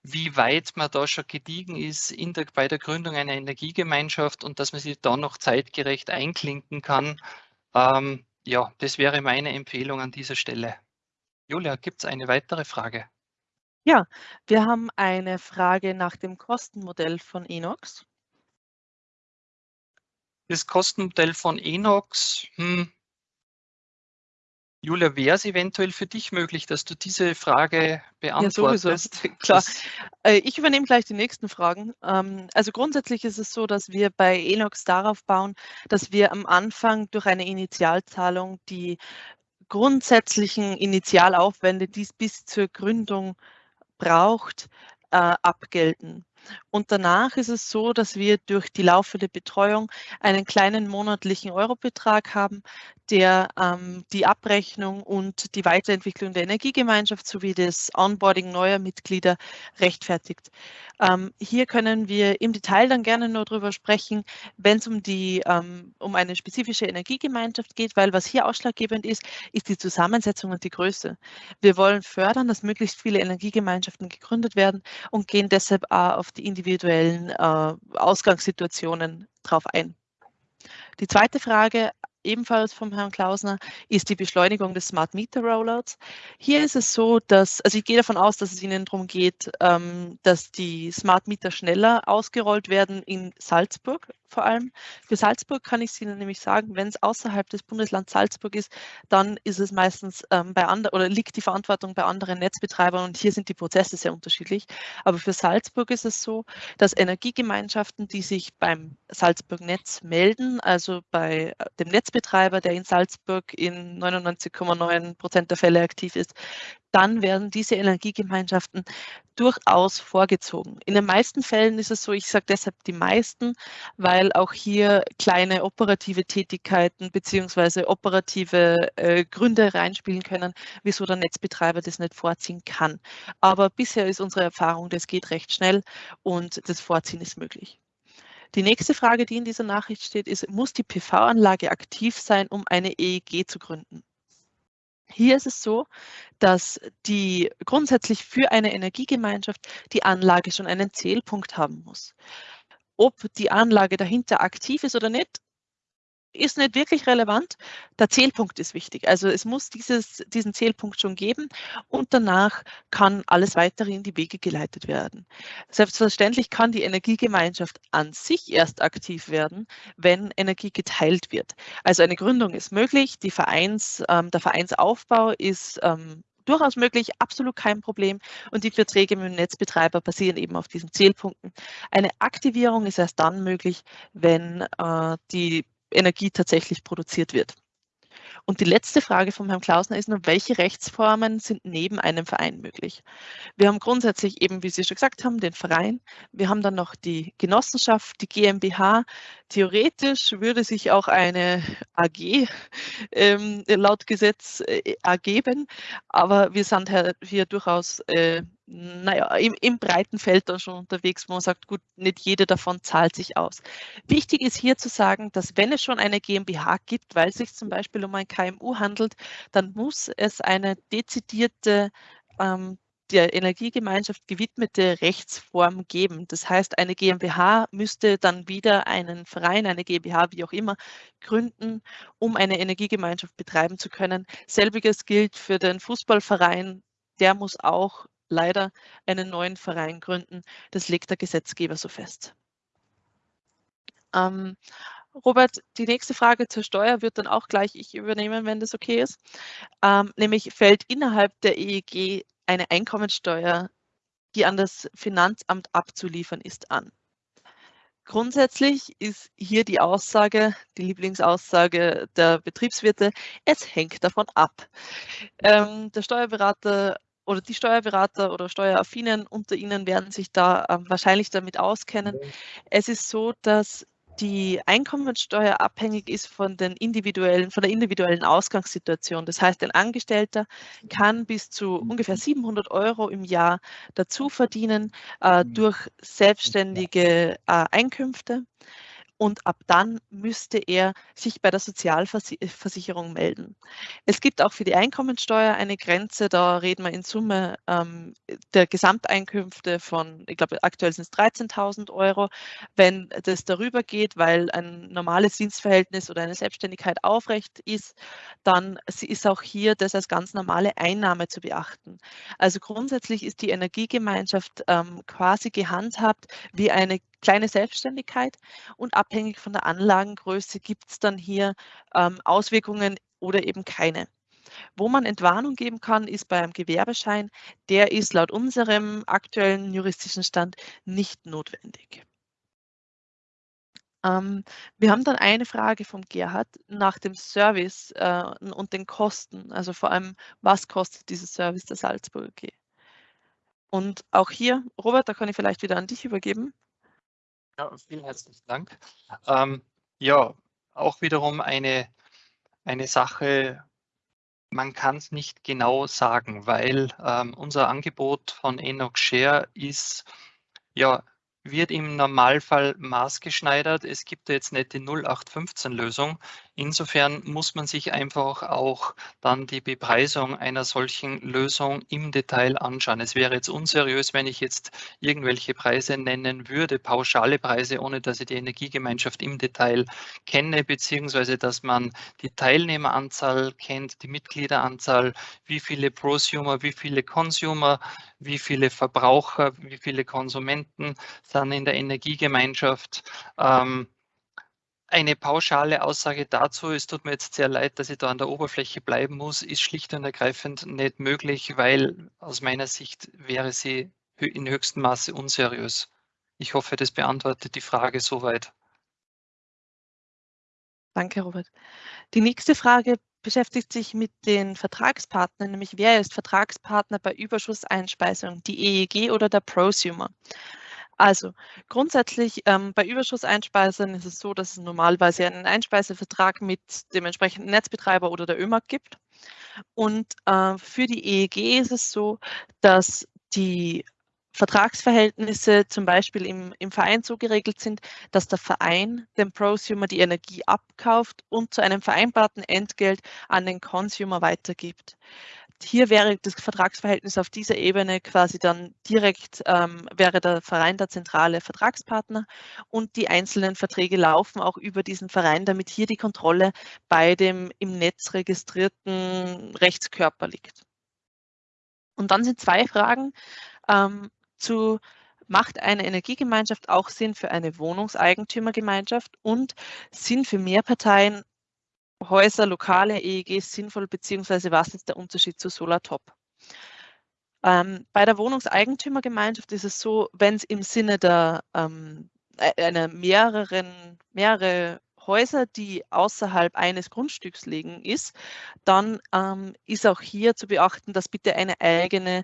wie weit man da schon gediegen ist in der, bei der Gründung einer Energiegemeinschaft und dass man sich da noch zeitgerecht einklinken kann. Ähm, ja, das wäre meine Empfehlung an dieser Stelle. Julia, gibt es eine weitere Frage? Ja, wir haben eine Frage nach dem Kostenmodell von Enox. Das Kostenmodell von Enox, hm, Julia, wäre es eventuell für dich möglich, dass du diese Frage beantwortest? Ja, sowieso. Klar. Äh, ich übernehme gleich die nächsten Fragen. Ähm, also grundsätzlich ist es so, dass wir bei Enox darauf bauen, dass wir am Anfang durch eine Initialzahlung die grundsätzlichen Initialaufwände, die es bis zur Gründung braucht, äh, abgelten. Und danach ist es so, dass wir durch die laufende Betreuung einen kleinen monatlichen Eurobetrag haben, der ähm, die Abrechnung und die Weiterentwicklung der Energiegemeinschaft sowie das Onboarding neuer Mitglieder rechtfertigt. Ähm, hier können wir im Detail dann gerne nur darüber sprechen, wenn es um, ähm, um eine spezifische Energiegemeinschaft geht, weil was hier ausschlaggebend ist, ist die Zusammensetzung und die Größe. Wir wollen fördern, dass möglichst viele Energiegemeinschaften gegründet werden und gehen deshalb auf die individuellen äh, Ausgangssituationen drauf ein. Die zweite Frage ebenfalls vom Herrn Klausner, ist die Beschleunigung des Smart Meter Rollouts. Hier ist es so, dass, also ich gehe davon aus, dass es Ihnen darum geht, ähm, dass die Smart Meter schneller ausgerollt werden in Salzburg vor allem. Für Salzburg kann ich Ihnen nämlich sagen, wenn es außerhalb des Bundeslands Salzburg ist, dann ist es meistens ähm, bei anderen oder liegt die Verantwortung bei anderen Netzbetreibern und hier sind die Prozesse sehr unterschiedlich. Aber für Salzburg ist es so, dass Energiegemeinschaften, die sich beim Salzburg Netz melden, also bei äh, dem Netzbetreiber, Netzbetreiber, der in Salzburg in 99,9 Prozent der Fälle aktiv ist, dann werden diese Energiegemeinschaften durchaus vorgezogen. In den meisten Fällen ist es so, ich sage deshalb die meisten, weil auch hier kleine operative Tätigkeiten beziehungsweise operative äh, Gründe reinspielen können, wieso der Netzbetreiber das nicht vorziehen kann. Aber bisher ist unsere Erfahrung, das geht recht schnell und das Vorziehen ist möglich. Die nächste Frage, die in dieser Nachricht steht, ist, muss die PV-Anlage aktiv sein, um eine EEG zu gründen? Hier ist es so, dass die grundsätzlich für eine Energiegemeinschaft die Anlage schon einen Zählpunkt haben muss. Ob die Anlage dahinter aktiv ist oder nicht, ist nicht wirklich relevant. Der Zählpunkt ist wichtig. Also es muss dieses, diesen Zählpunkt schon geben und danach kann alles weitere in die Wege geleitet werden. Selbstverständlich kann die Energiegemeinschaft an sich erst aktiv werden, wenn Energie geteilt wird. Also eine Gründung ist möglich, die Vereins, ähm, der Vereinsaufbau ist ähm, durchaus möglich, absolut kein Problem. Und die Verträge mit dem Netzbetreiber basieren eben auf diesen Zählpunkten. Eine Aktivierung ist erst dann möglich, wenn äh, die Energie tatsächlich produziert wird. Und die letzte Frage von Herrn Klausner ist nur, welche Rechtsformen sind neben einem Verein möglich? Wir haben grundsätzlich eben, wie Sie schon gesagt haben, den Verein. Wir haben dann noch die Genossenschaft, die GmbH. Theoretisch würde sich auch eine AG ähm, laut Gesetz äh, ergeben, aber wir sind hier durchaus äh, naja, im, im breiten Feld dann schon unterwegs, wo man sagt, gut, nicht jede davon zahlt sich aus. Wichtig ist hier zu sagen, dass wenn es schon eine GmbH gibt, weil es sich zum Beispiel um ein KMU handelt, dann muss es eine dezidierte ähm, der Energiegemeinschaft gewidmete Rechtsform geben. Das heißt, eine GmbH müsste dann wieder einen Verein, eine GmbH, wie auch immer, gründen, um eine Energiegemeinschaft betreiben zu können. Selbiges gilt für den Fußballverein. Der muss auch leider einen neuen Verein gründen. Das legt der Gesetzgeber so fest. Ähm, Robert, die nächste Frage zur Steuer wird dann auch gleich ich übernehmen, wenn das okay ist. Ähm, nämlich fällt innerhalb der EEG eine Einkommensteuer, die an das Finanzamt abzuliefern ist, an. Grundsätzlich ist hier die Aussage, die Lieblingsaussage der Betriebswirte, es hängt davon ab. Ähm, der Steuerberater oder die Steuerberater oder Steueraffinen unter Ihnen werden sich da äh, wahrscheinlich damit auskennen. Es ist so, dass die Einkommensteuer abhängig ist von, den individuellen, von der individuellen Ausgangssituation. Das heißt, ein Angestellter kann bis zu ungefähr 700 Euro im Jahr dazu verdienen äh, durch selbstständige äh, Einkünfte und ab dann müsste er sich bei der Sozialversicherung melden. Es gibt auch für die Einkommensteuer eine Grenze, da reden wir in Summe ähm, der Gesamteinkünfte von, ich glaube aktuell sind es 13.000 Euro. Wenn das darüber geht, weil ein normales Dienstverhältnis oder eine Selbstständigkeit aufrecht ist, dann ist auch hier das als ganz normale Einnahme zu beachten. Also grundsätzlich ist die Energiegemeinschaft ähm, quasi gehandhabt wie eine kleine Selbstständigkeit und abhängig von der Anlagengröße gibt es dann hier ähm, Auswirkungen oder eben keine. Wo man Entwarnung geben kann, ist bei einem Gewerbeschein. Der ist laut unserem aktuellen juristischen Stand nicht notwendig. Ähm, wir haben dann eine Frage vom Gerhard nach dem Service äh, und den Kosten. Also vor allem, was kostet dieser Service der Salzburger G? Und auch hier, Robert, da kann ich vielleicht wieder an dich übergeben. Ja, vielen herzlichen Dank. Ähm, ja, auch wiederum eine, eine Sache, man kann es nicht genau sagen, weil ähm, unser Angebot von Enoch Share ist ja wird im Normalfall maßgeschneidert. Es gibt jetzt nicht die 0815-Lösung. Insofern muss man sich einfach auch dann die Bepreisung einer solchen Lösung im Detail anschauen. Es wäre jetzt unseriös, wenn ich jetzt irgendwelche Preise nennen würde, pauschale Preise, ohne dass ich die Energiegemeinschaft im Detail kenne, beziehungsweise dass man die Teilnehmeranzahl kennt, die Mitgliederanzahl, wie viele Prosumer, wie viele Consumer, wie viele Verbraucher, wie viele Konsumenten sind in der Energiegemeinschaft. Ähm, eine pauschale Aussage dazu, es tut mir jetzt sehr leid, dass ich da an der Oberfläche bleiben muss, ist schlicht und ergreifend nicht möglich, weil aus meiner Sicht wäre sie in höchstem Maße unseriös. Ich hoffe, das beantwortet die Frage soweit. Danke, Robert. Die nächste Frage beschäftigt sich mit den Vertragspartnern, nämlich wer ist Vertragspartner bei Überschusseinspeisung, die EEG oder der Prosumer? Also grundsätzlich ähm, bei Überschusseinspeisern ist es so, dass es normalerweise einen Einspeisevertrag mit dem entsprechenden Netzbetreiber oder der ÖMAG gibt. Und äh, für die EEG ist es so, dass die Vertragsverhältnisse zum Beispiel im, im Verein so geregelt sind, dass der Verein dem Prosumer die Energie abkauft und zu einem vereinbarten Entgelt an den Consumer weitergibt. Hier wäre das Vertragsverhältnis auf dieser Ebene quasi dann direkt, ähm, wäre der Verein der zentrale Vertragspartner und die einzelnen Verträge laufen auch über diesen Verein, damit hier die Kontrolle bei dem im Netz registrierten Rechtskörper liegt. Und dann sind zwei Fragen ähm, zu macht eine Energiegemeinschaft auch Sinn für eine Wohnungseigentümergemeinschaft und sind für Mehrparteien Häuser, lokale EEGs sinnvoll, beziehungsweise was ist der Unterschied zu Solartop? Ähm, bei der Wohnungseigentümergemeinschaft ist es so, wenn es im Sinne der ähm, einer mehreren, mehrere Häuser, die außerhalb eines Grundstücks liegen, ist, dann ähm, ist auch hier zu beachten, dass bitte eine eigene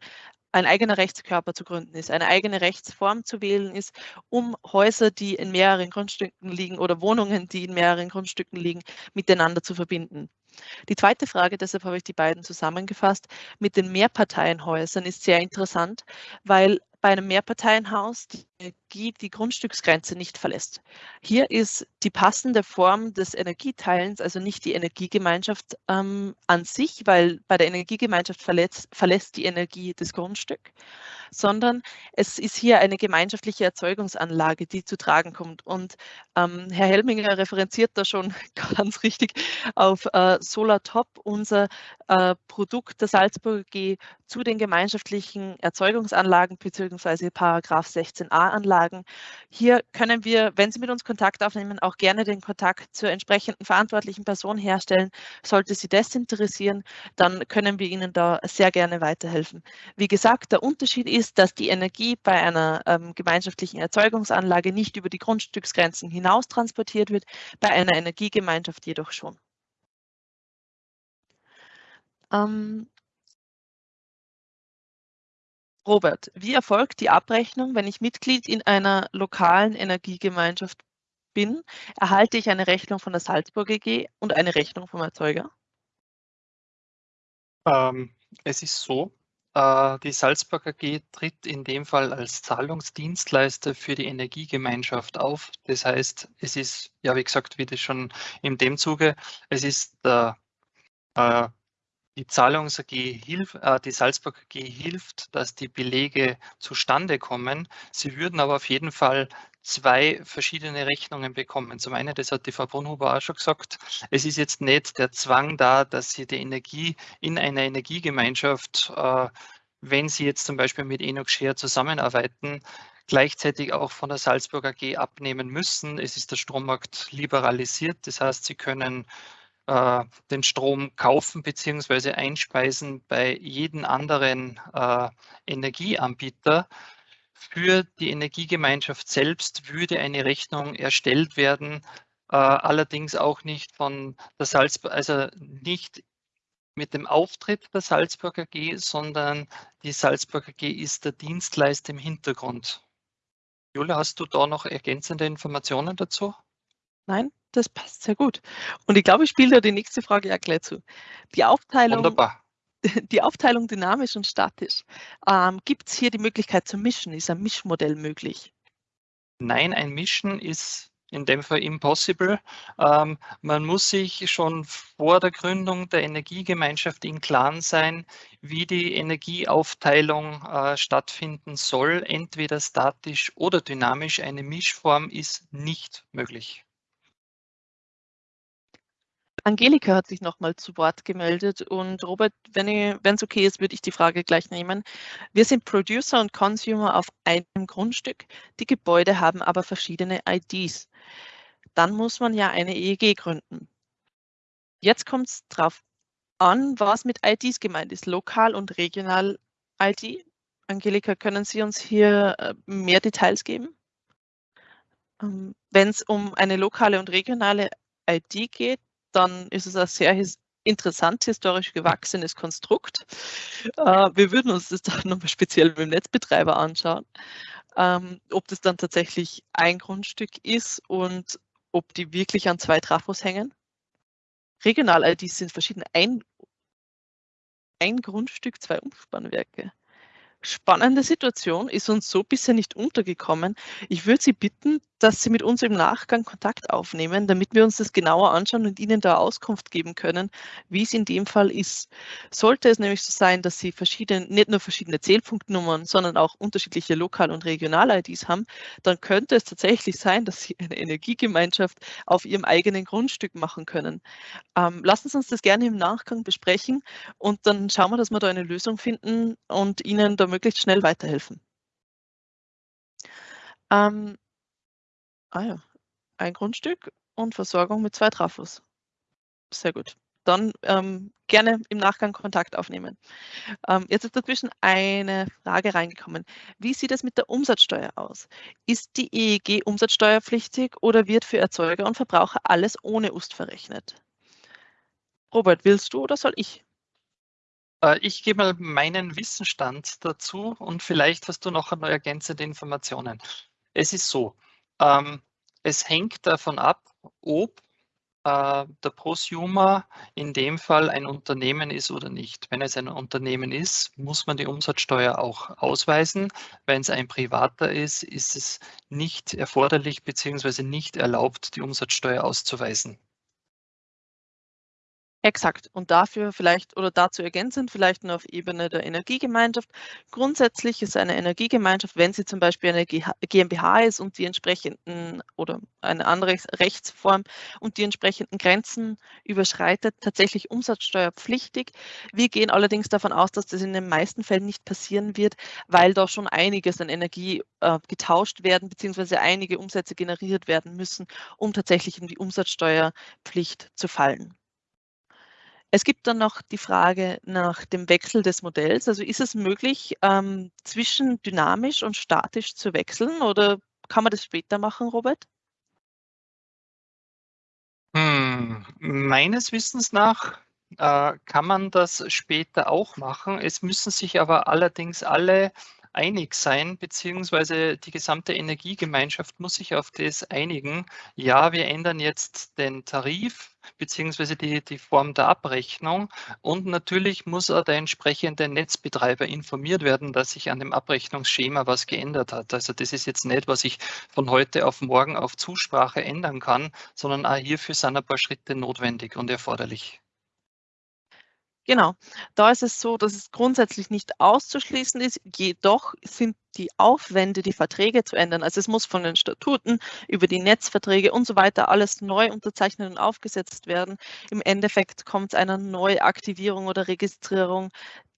ein eigener Rechtskörper zu gründen ist, eine eigene Rechtsform zu wählen ist, um Häuser, die in mehreren Grundstücken liegen oder Wohnungen, die in mehreren Grundstücken liegen, miteinander zu verbinden. Die zweite Frage, deshalb habe ich die beiden zusammengefasst, mit den Mehrparteienhäusern ist sehr interessant, weil bei einem Mehrparteienhaus Energie die Grundstücksgrenze nicht verlässt. Hier ist die passende Form des Energieteilens, also nicht die Energiegemeinschaft ähm, an sich, weil bei der Energiegemeinschaft verletzt, verlässt die Energie das Grundstück, sondern es ist hier eine gemeinschaftliche Erzeugungsanlage, die zu tragen kommt. Und ähm, Herr Helminger referenziert da schon ganz richtig auf äh, SolarTop, unser äh, Produkt der Salzburger G zu den gemeinschaftlichen Erzeugungsanlagen bzw. Paragraph 16a Anlagen. Hier können wir, wenn Sie mit uns Kontakt aufnehmen, auch gerne den Kontakt zur entsprechenden verantwortlichen Person herstellen. Sollte Sie das interessieren, dann können wir Ihnen da sehr gerne weiterhelfen. Wie gesagt, der Unterschied ist, dass die Energie bei einer ähm, gemeinschaftlichen Erzeugungsanlage nicht über die Grundstücksgrenzen hinaus transportiert wird, bei einer Energiegemeinschaft jedoch schon. Ähm, Robert, wie erfolgt die Abrechnung, wenn ich Mitglied in einer lokalen Energiegemeinschaft bin? Erhalte ich eine Rechnung von der Salzburg AG und eine Rechnung vom Erzeuger? Ähm, es ist so, äh, die Salzburg AG tritt in dem Fall als Zahlungsdienstleister für die Energiegemeinschaft auf. Das heißt, es ist, ja, wie gesagt, wie das schon in dem Zuge, es ist der äh, die Zahlungs AG hilft, äh, die Salzburg AG hilft, dass die Belege zustande kommen. Sie würden aber auf jeden Fall zwei verschiedene Rechnungen bekommen. Zum einen, das hat die Frau Brunhuber auch schon gesagt, es ist jetzt nicht der Zwang da, dass Sie die Energie in einer Energiegemeinschaft, äh, wenn Sie jetzt zum Beispiel mit Enoch Share zusammenarbeiten, gleichzeitig auch von der Salzburg AG abnehmen müssen. Es ist der Strommarkt liberalisiert, das heißt, Sie können äh, den Strom kaufen bzw. einspeisen bei jedem anderen äh, Energieanbieter. Für die Energiegemeinschaft selbst würde eine Rechnung erstellt werden, äh, allerdings auch nicht von der Salzburg, also nicht mit dem Auftritt der Salzburg AG, sondern die Salzburg AG ist der Dienstleister im Hintergrund. Julia, hast du da noch ergänzende Informationen dazu? Nein, das passt sehr gut. Und ich glaube, ich spiele da die nächste Frage ja gleich zu. Die Aufteilung, Wunderbar. Die Aufteilung dynamisch und statisch. Ähm, Gibt es hier die Möglichkeit zu mischen? Ist ein Mischmodell möglich? Nein, ein Mischen ist in dem Fall impossible. Ähm, man muss sich schon vor der Gründung der Energiegemeinschaft im Klaren sein, wie die Energieaufteilung äh, stattfinden soll. Entweder statisch oder dynamisch. Eine Mischform ist nicht möglich. Angelika hat sich nochmal zu Wort gemeldet und Robert, wenn es okay ist, würde ich die Frage gleich nehmen. Wir sind Producer und Consumer auf einem Grundstück. Die Gebäude haben aber verschiedene IDs. Dann muss man ja eine EEG gründen. Jetzt kommt es darauf an, was mit IDs gemeint ist, lokal und regional ID. Angelika, können Sie uns hier äh, mehr Details geben? Ähm, wenn es um eine lokale und regionale ID geht, dann ist es ein sehr interessant historisch gewachsenes Konstrukt. Äh, wir würden uns das dann nochmal speziell mit dem Netzbetreiber anschauen, ähm, ob das dann tatsächlich ein Grundstück ist und ob die wirklich an zwei Trafos hängen. Regional-IDs sind verschiedene. Ein, ein Grundstück, zwei Umspannwerke spannende Situation, ist uns so bisher nicht untergekommen. Ich würde Sie bitten, dass Sie mit uns im Nachgang Kontakt aufnehmen, damit wir uns das genauer anschauen und Ihnen da Auskunft geben können, wie es in dem Fall ist. Sollte es nämlich so sein, dass Sie verschiedene, nicht nur verschiedene Zählpunktnummern, sondern auch unterschiedliche Lokal- und Regional-IDs haben, dann könnte es tatsächlich sein, dass Sie eine Energiegemeinschaft auf Ihrem eigenen Grundstück machen können. Ähm, lassen Sie uns das gerne im Nachgang besprechen und dann schauen wir, dass wir da eine Lösung finden und Ihnen da möglichst schnell weiterhelfen. Ähm, ah ja, ein Grundstück und Versorgung mit zwei Trafos. Sehr gut. Dann ähm, gerne im Nachgang Kontakt aufnehmen. Ähm, jetzt ist dazwischen eine Frage reingekommen. Wie sieht es mit der Umsatzsteuer aus? Ist die EEG umsatzsteuerpflichtig oder wird für Erzeuger und Verbraucher alles ohne UST verrechnet? Robert, willst du oder soll ich? Äh, ich gebe mal meinen Wissensstand dazu und vielleicht hast du noch ergänzende Informationen. Es ist so, ähm, es hängt davon ab, ob äh, der Prosumer in dem Fall ein Unternehmen ist oder nicht. Wenn es ein Unternehmen ist, muss man die Umsatzsteuer auch ausweisen. Wenn es ein privater ist, ist es nicht erforderlich bzw. nicht erlaubt, die Umsatzsteuer auszuweisen. Exakt. Und dafür vielleicht oder dazu ergänzend vielleicht nur auf Ebene der Energiegemeinschaft. Grundsätzlich ist eine Energiegemeinschaft, wenn sie zum Beispiel eine GmbH ist und die entsprechenden oder eine andere Rechtsform und die entsprechenden Grenzen überschreitet, tatsächlich umsatzsteuerpflichtig. Wir gehen allerdings davon aus, dass das in den meisten Fällen nicht passieren wird, weil da schon einiges an Energie äh, getauscht werden, beziehungsweise einige Umsätze generiert werden müssen, um tatsächlich in die Umsatzsteuerpflicht zu fallen. Es gibt dann noch die Frage nach dem Wechsel des Modells. Also ist es möglich, ähm, zwischen dynamisch und statisch zu wechseln oder kann man das später machen, Robert? Hm, meines Wissens nach äh, kann man das später auch machen. Es müssen sich aber allerdings alle einig sein, beziehungsweise die gesamte Energiegemeinschaft muss sich auf das einigen. Ja, wir ändern jetzt den Tarif, beziehungsweise die, die Form der Abrechnung. Und natürlich muss auch der entsprechende Netzbetreiber informiert werden, dass sich an dem Abrechnungsschema was geändert hat. Also das ist jetzt nicht, was ich von heute auf morgen auf Zusprache ändern kann, sondern auch hierfür sind ein paar Schritte notwendig und erforderlich. Genau, da ist es so, dass es grundsätzlich nicht auszuschließen ist, jedoch sind die Aufwände, die Verträge zu ändern. Also es muss von den Statuten über die Netzverträge und so weiter alles neu unterzeichnet und aufgesetzt werden. Im Endeffekt kommt es einer Neuaktivierung oder Registrierung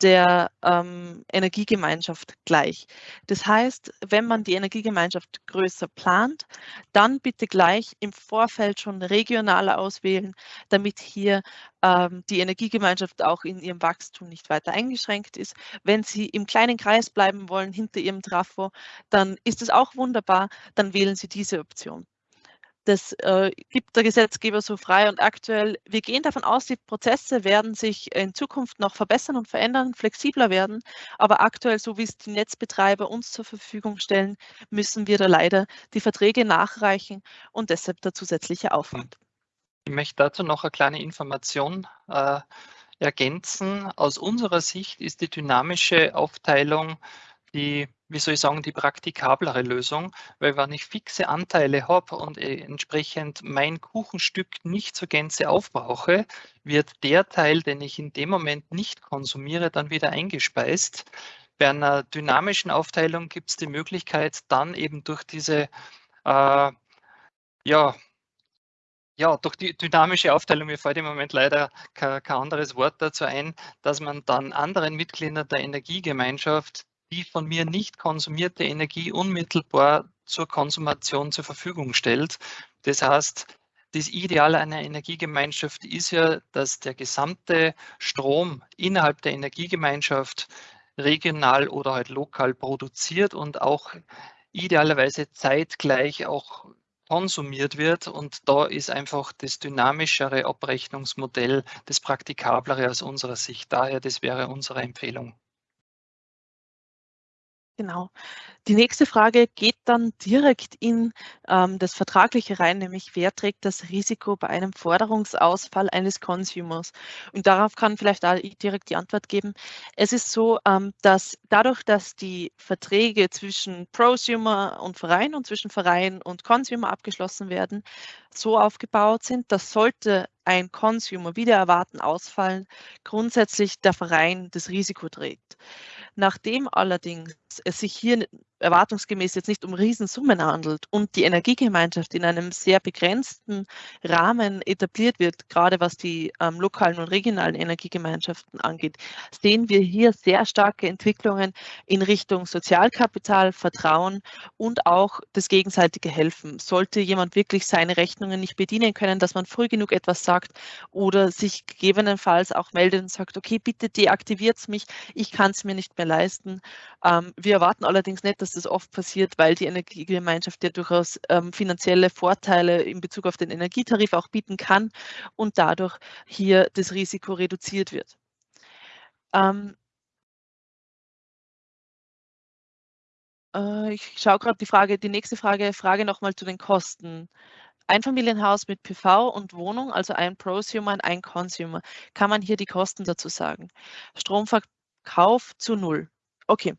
der ähm, Energiegemeinschaft gleich. Das heißt, wenn man die Energiegemeinschaft größer plant, dann bitte gleich im Vorfeld schon regionaler auswählen, damit hier ähm, die Energiegemeinschaft auch in ihrem Wachstum nicht weiter eingeschränkt ist. Wenn Sie im kleinen Kreis bleiben wollen, hinter Ihrem Trafo, dann ist es auch wunderbar, dann wählen Sie diese Option. Das äh, gibt der Gesetzgeber so frei und aktuell. Wir gehen davon aus, die Prozesse werden sich in Zukunft noch verbessern und verändern, flexibler werden. Aber aktuell, so wie es die Netzbetreiber uns zur Verfügung stellen, müssen wir da leider die Verträge nachreichen und deshalb der zusätzliche Aufwand. Ich möchte dazu noch eine kleine Information äh, ergänzen. Aus unserer Sicht ist die dynamische Aufteilung die, wie soll ich sagen, die praktikablere Lösung, weil wenn ich fixe Anteile habe und äh, entsprechend mein Kuchenstück nicht zur Gänze aufbrauche, wird der Teil, den ich in dem Moment nicht konsumiere, dann wieder eingespeist. Bei einer dynamischen Aufteilung gibt es die Möglichkeit, dann eben durch diese äh, ja, ja, durch die dynamische Aufteilung, mir fällt im Moment leider kein, kein, anderes Wort dazu ein, dass man dann anderen Mitgliedern der Energiegemeinschaft die von mir nicht konsumierte Energie unmittelbar zur Konsumation zur Verfügung stellt. Das heißt, das Ideale einer Energiegemeinschaft ist ja, dass der gesamte Strom innerhalb der Energiegemeinschaft regional oder halt lokal produziert und auch idealerweise zeitgleich auch konsumiert wird. Und da ist einfach das dynamischere Abrechnungsmodell das praktikablere aus unserer Sicht. Daher, das wäre unsere Empfehlung. Genau. Die nächste Frage geht dann direkt in ähm, das Vertragliche rein, nämlich wer trägt das Risiko bei einem Forderungsausfall eines Consumers? Und darauf kann vielleicht da direkt die Antwort geben. Es ist so, ähm, dass dadurch, dass die Verträge zwischen Prosumer und Verein und zwischen Verein und Consumer abgeschlossen werden, so aufgebaut sind, dass sollte ein Consumer wieder erwarten ausfallen, grundsätzlich der Verein das Risiko trägt. Nachdem allerdings es sich hier erwartungsgemäß jetzt nicht um Riesensummen handelt und die Energiegemeinschaft in einem sehr begrenzten Rahmen etabliert wird, gerade was die ähm, lokalen und regionalen Energiegemeinschaften angeht, sehen wir hier sehr starke Entwicklungen in Richtung Sozialkapital, Vertrauen und auch das gegenseitige Helfen. Sollte jemand wirklich seine Rechnungen nicht bedienen können, dass man früh genug etwas sagt oder sich gegebenenfalls auch meldet und sagt, okay, bitte deaktiviert es mich, ich kann es mir nicht mehr leisten. Ähm, wir erwarten allerdings nicht, dass das oft passiert, weil die Energiegemeinschaft ja durchaus ähm, finanzielle Vorteile in Bezug auf den Energietarif auch bieten kann und dadurch hier das Risiko reduziert wird. Ähm, äh, ich schaue gerade die Frage, die nächste Frage, Frage nochmal zu den Kosten. Einfamilienhaus mit PV und Wohnung, also ein Prosumer und ein Consumer. Kann man hier die Kosten dazu sagen? Stromverkauf zu null. Okay,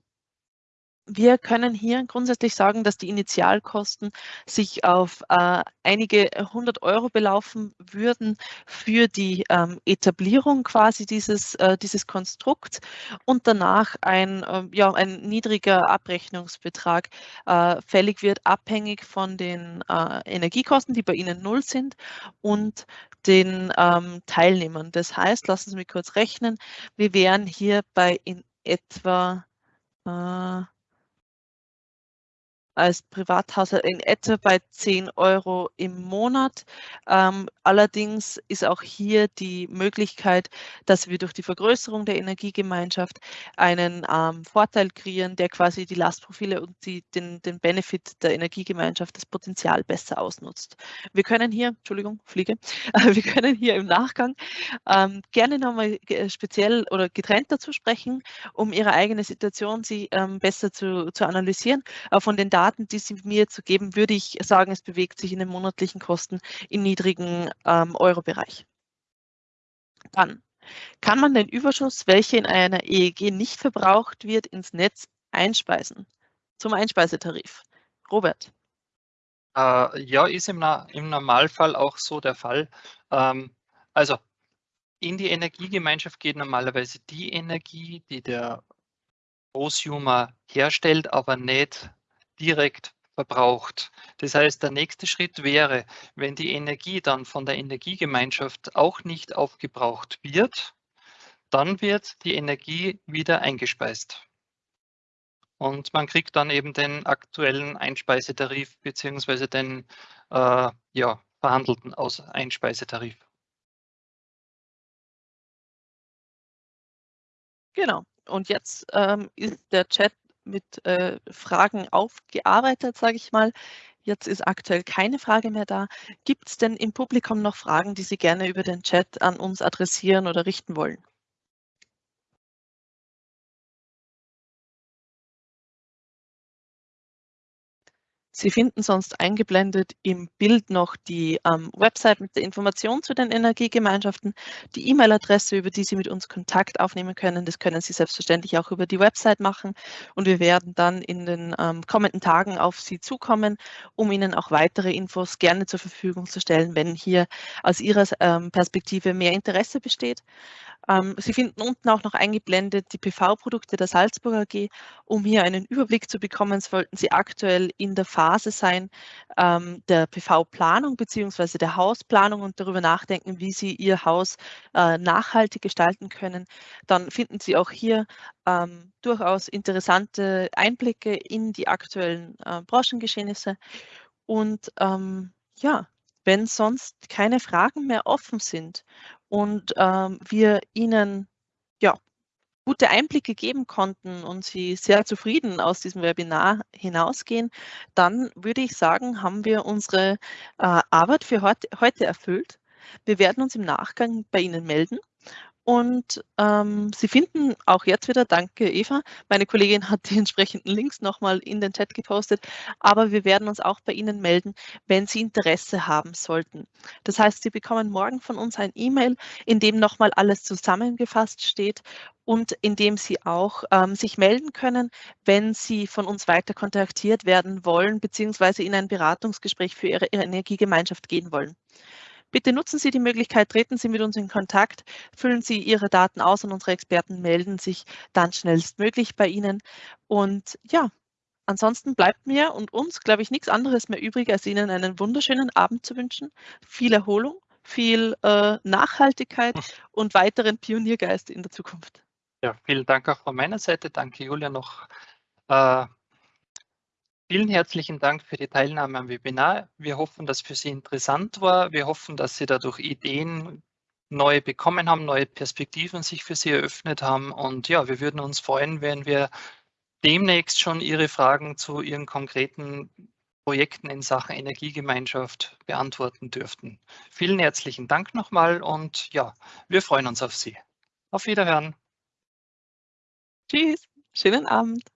wir können hier grundsätzlich sagen, dass die Initialkosten sich auf äh, einige hundert Euro belaufen würden für die ähm, Etablierung quasi dieses, äh, dieses Konstrukts und danach ein, äh, ja, ein niedriger Abrechnungsbetrag äh, fällig wird, abhängig von den äh, Energiekosten, die bei Ihnen null sind und den ähm, Teilnehmern. Das heißt, lassen Sie mich kurz rechnen, wir wären hier bei in etwa äh, als Privathaushalt in etwa bei 10 Euro im Monat. Ähm, allerdings ist auch hier die Möglichkeit, dass wir durch die Vergrößerung der Energiegemeinschaft einen ähm, Vorteil kreieren, der quasi die Lastprofile und die, den, den Benefit der Energiegemeinschaft, das Potenzial besser ausnutzt. Wir können hier, Entschuldigung, Fliege, wir können hier im Nachgang ähm, gerne nochmal speziell oder getrennt dazu sprechen, um Ihre eigene Situation Sie ähm, besser zu, zu analysieren. Aber von den Daten Daten, die Sie mir zu geben, würde ich sagen, es bewegt sich in den monatlichen Kosten im niedrigen ähm, Euro-Bereich. Dann kann man den Überschuss, welcher in einer EEG nicht verbraucht wird, ins Netz einspeisen. Zum Einspeisetarif. Robert. Äh, ja, ist im, im, Normalfall auch so der Fall. Ähm, also in die Energiegemeinschaft geht normalerweise die Energie, die der Prosumer herstellt, aber nicht direkt verbraucht. Das heißt, der nächste Schritt wäre, wenn die Energie dann von der Energiegemeinschaft auch nicht aufgebraucht wird, dann wird die Energie wieder eingespeist. Und man kriegt dann eben den aktuellen Einspeisetarif bzw. den äh, ja, verhandelten Aus Einspeisetarif. Genau. Und jetzt ähm, ist der Chat mit äh, Fragen aufgearbeitet, sage ich mal. Jetzt ist aktuell keine Frage mehr da. Gibt es denn im Publikum noch Fragen, die Sie gerne über den Chat an uns adressieren oder richten wollen? Sie finden sonst eingeblendet im Bild noch die ähm, Website mit der Information zu den Energiegemeinschaften, die E-Mail-Adresse, über die Sie mit uns Kontakt aufnehmen können. Das können Sie selbstverständlich auch über die Website machen. Und wir werden dann in den ähm, kommenden Tagen auf Sie zukommen, um Ihnen auch weitere Infos gerne zur Verfügung zu stellen, wenn hier aus Ihrer ähm, Perspektive mehr Interesse besteht. Ähm, Sie finden unten auch noch eingeblendet die PV-Produkte der Salzburger AG. Um hier einen Überblick zu bekommen, sollten Sie aktuell in der Phase sein ähm, der PV-Planung bzw. der Hausplanung und darüber nachdenken, wie Sie Ihr Haus äh, nachhaltig gestalten können. Dann finden Sie auch hier ähm, durchaus interessante Einblicke in die aktuellen äh, Branchengeschehnisse. Und ähm, ja, wenn sonst keine Fragen mehr offen sind und ähm, wir Ihnen ja, gute Einblicke geben konnten und Sie sehr zufrieden aus diesem Webinar hinausgehen, dann würde ich sagen, haben wir unsere äh, Arbeit für heute, heute erfüllt. Wir werden uns im Nachgang bei Ihnen melden und ähm, Sie finden auch jetzt wieder, danke Eva, meine Kollegin hat die entsprechenden Links nochmal in den Chat gepostet, aber wir werden uns auch bei Ihnen melden, wenn Sie Interesse haben sollten. Das heißt, Sie bekommen morgen von uns ein E-Mail, in dem nochmal alles zusammengefasst steht und in dem Sie auch ähm, sich melden können, wenn Sie von uns weiter kontaktiert werden wollen, beziehungsweise in ein Beratungsgespräch für Ihre, Ihre Energiegemeinschaft gehen wollen. Bitte nutzen Sie die Möglichkeit, treten Sie mit uns in Kontakt, füllen Sie Ihre Daten aus und unsere Experten melden sich dann schnellstmöglich bei Ihnen. Und ja, ansonsten bleibt mir und uns, glaube ich, nichts anderes mehr übrig, als Ihnen einen wunderschönen Abend zu wünschen, viel Erholung, viel äh, Nachhaltigkeit hm. und weiteren Pioniergeist in der Zukunft. Ja, vielen Dank auch von meiner Seite. Danke, Julia, noch äh, Vielen herzlichen Dank für die Teilnahme am Webinar. Wir hoffen, dass für Sie interessant war. Wir hoffen, dass Sie dadurch Ideen neu bekommen haben, neue Perspektiven sich für Sie eröffnet haben. Und ja, wir würden uns freuen, wenn wir demnächst schon Ihre Fragen zu Ihren konkreten Projekten in Sachen Energiegemeinschaft beantworten dürften. Vielen herzlichen Dank nochmal und ja, wir freuen uns auf Sie. Auf Wiederhören. Tschüss, schönen Abend.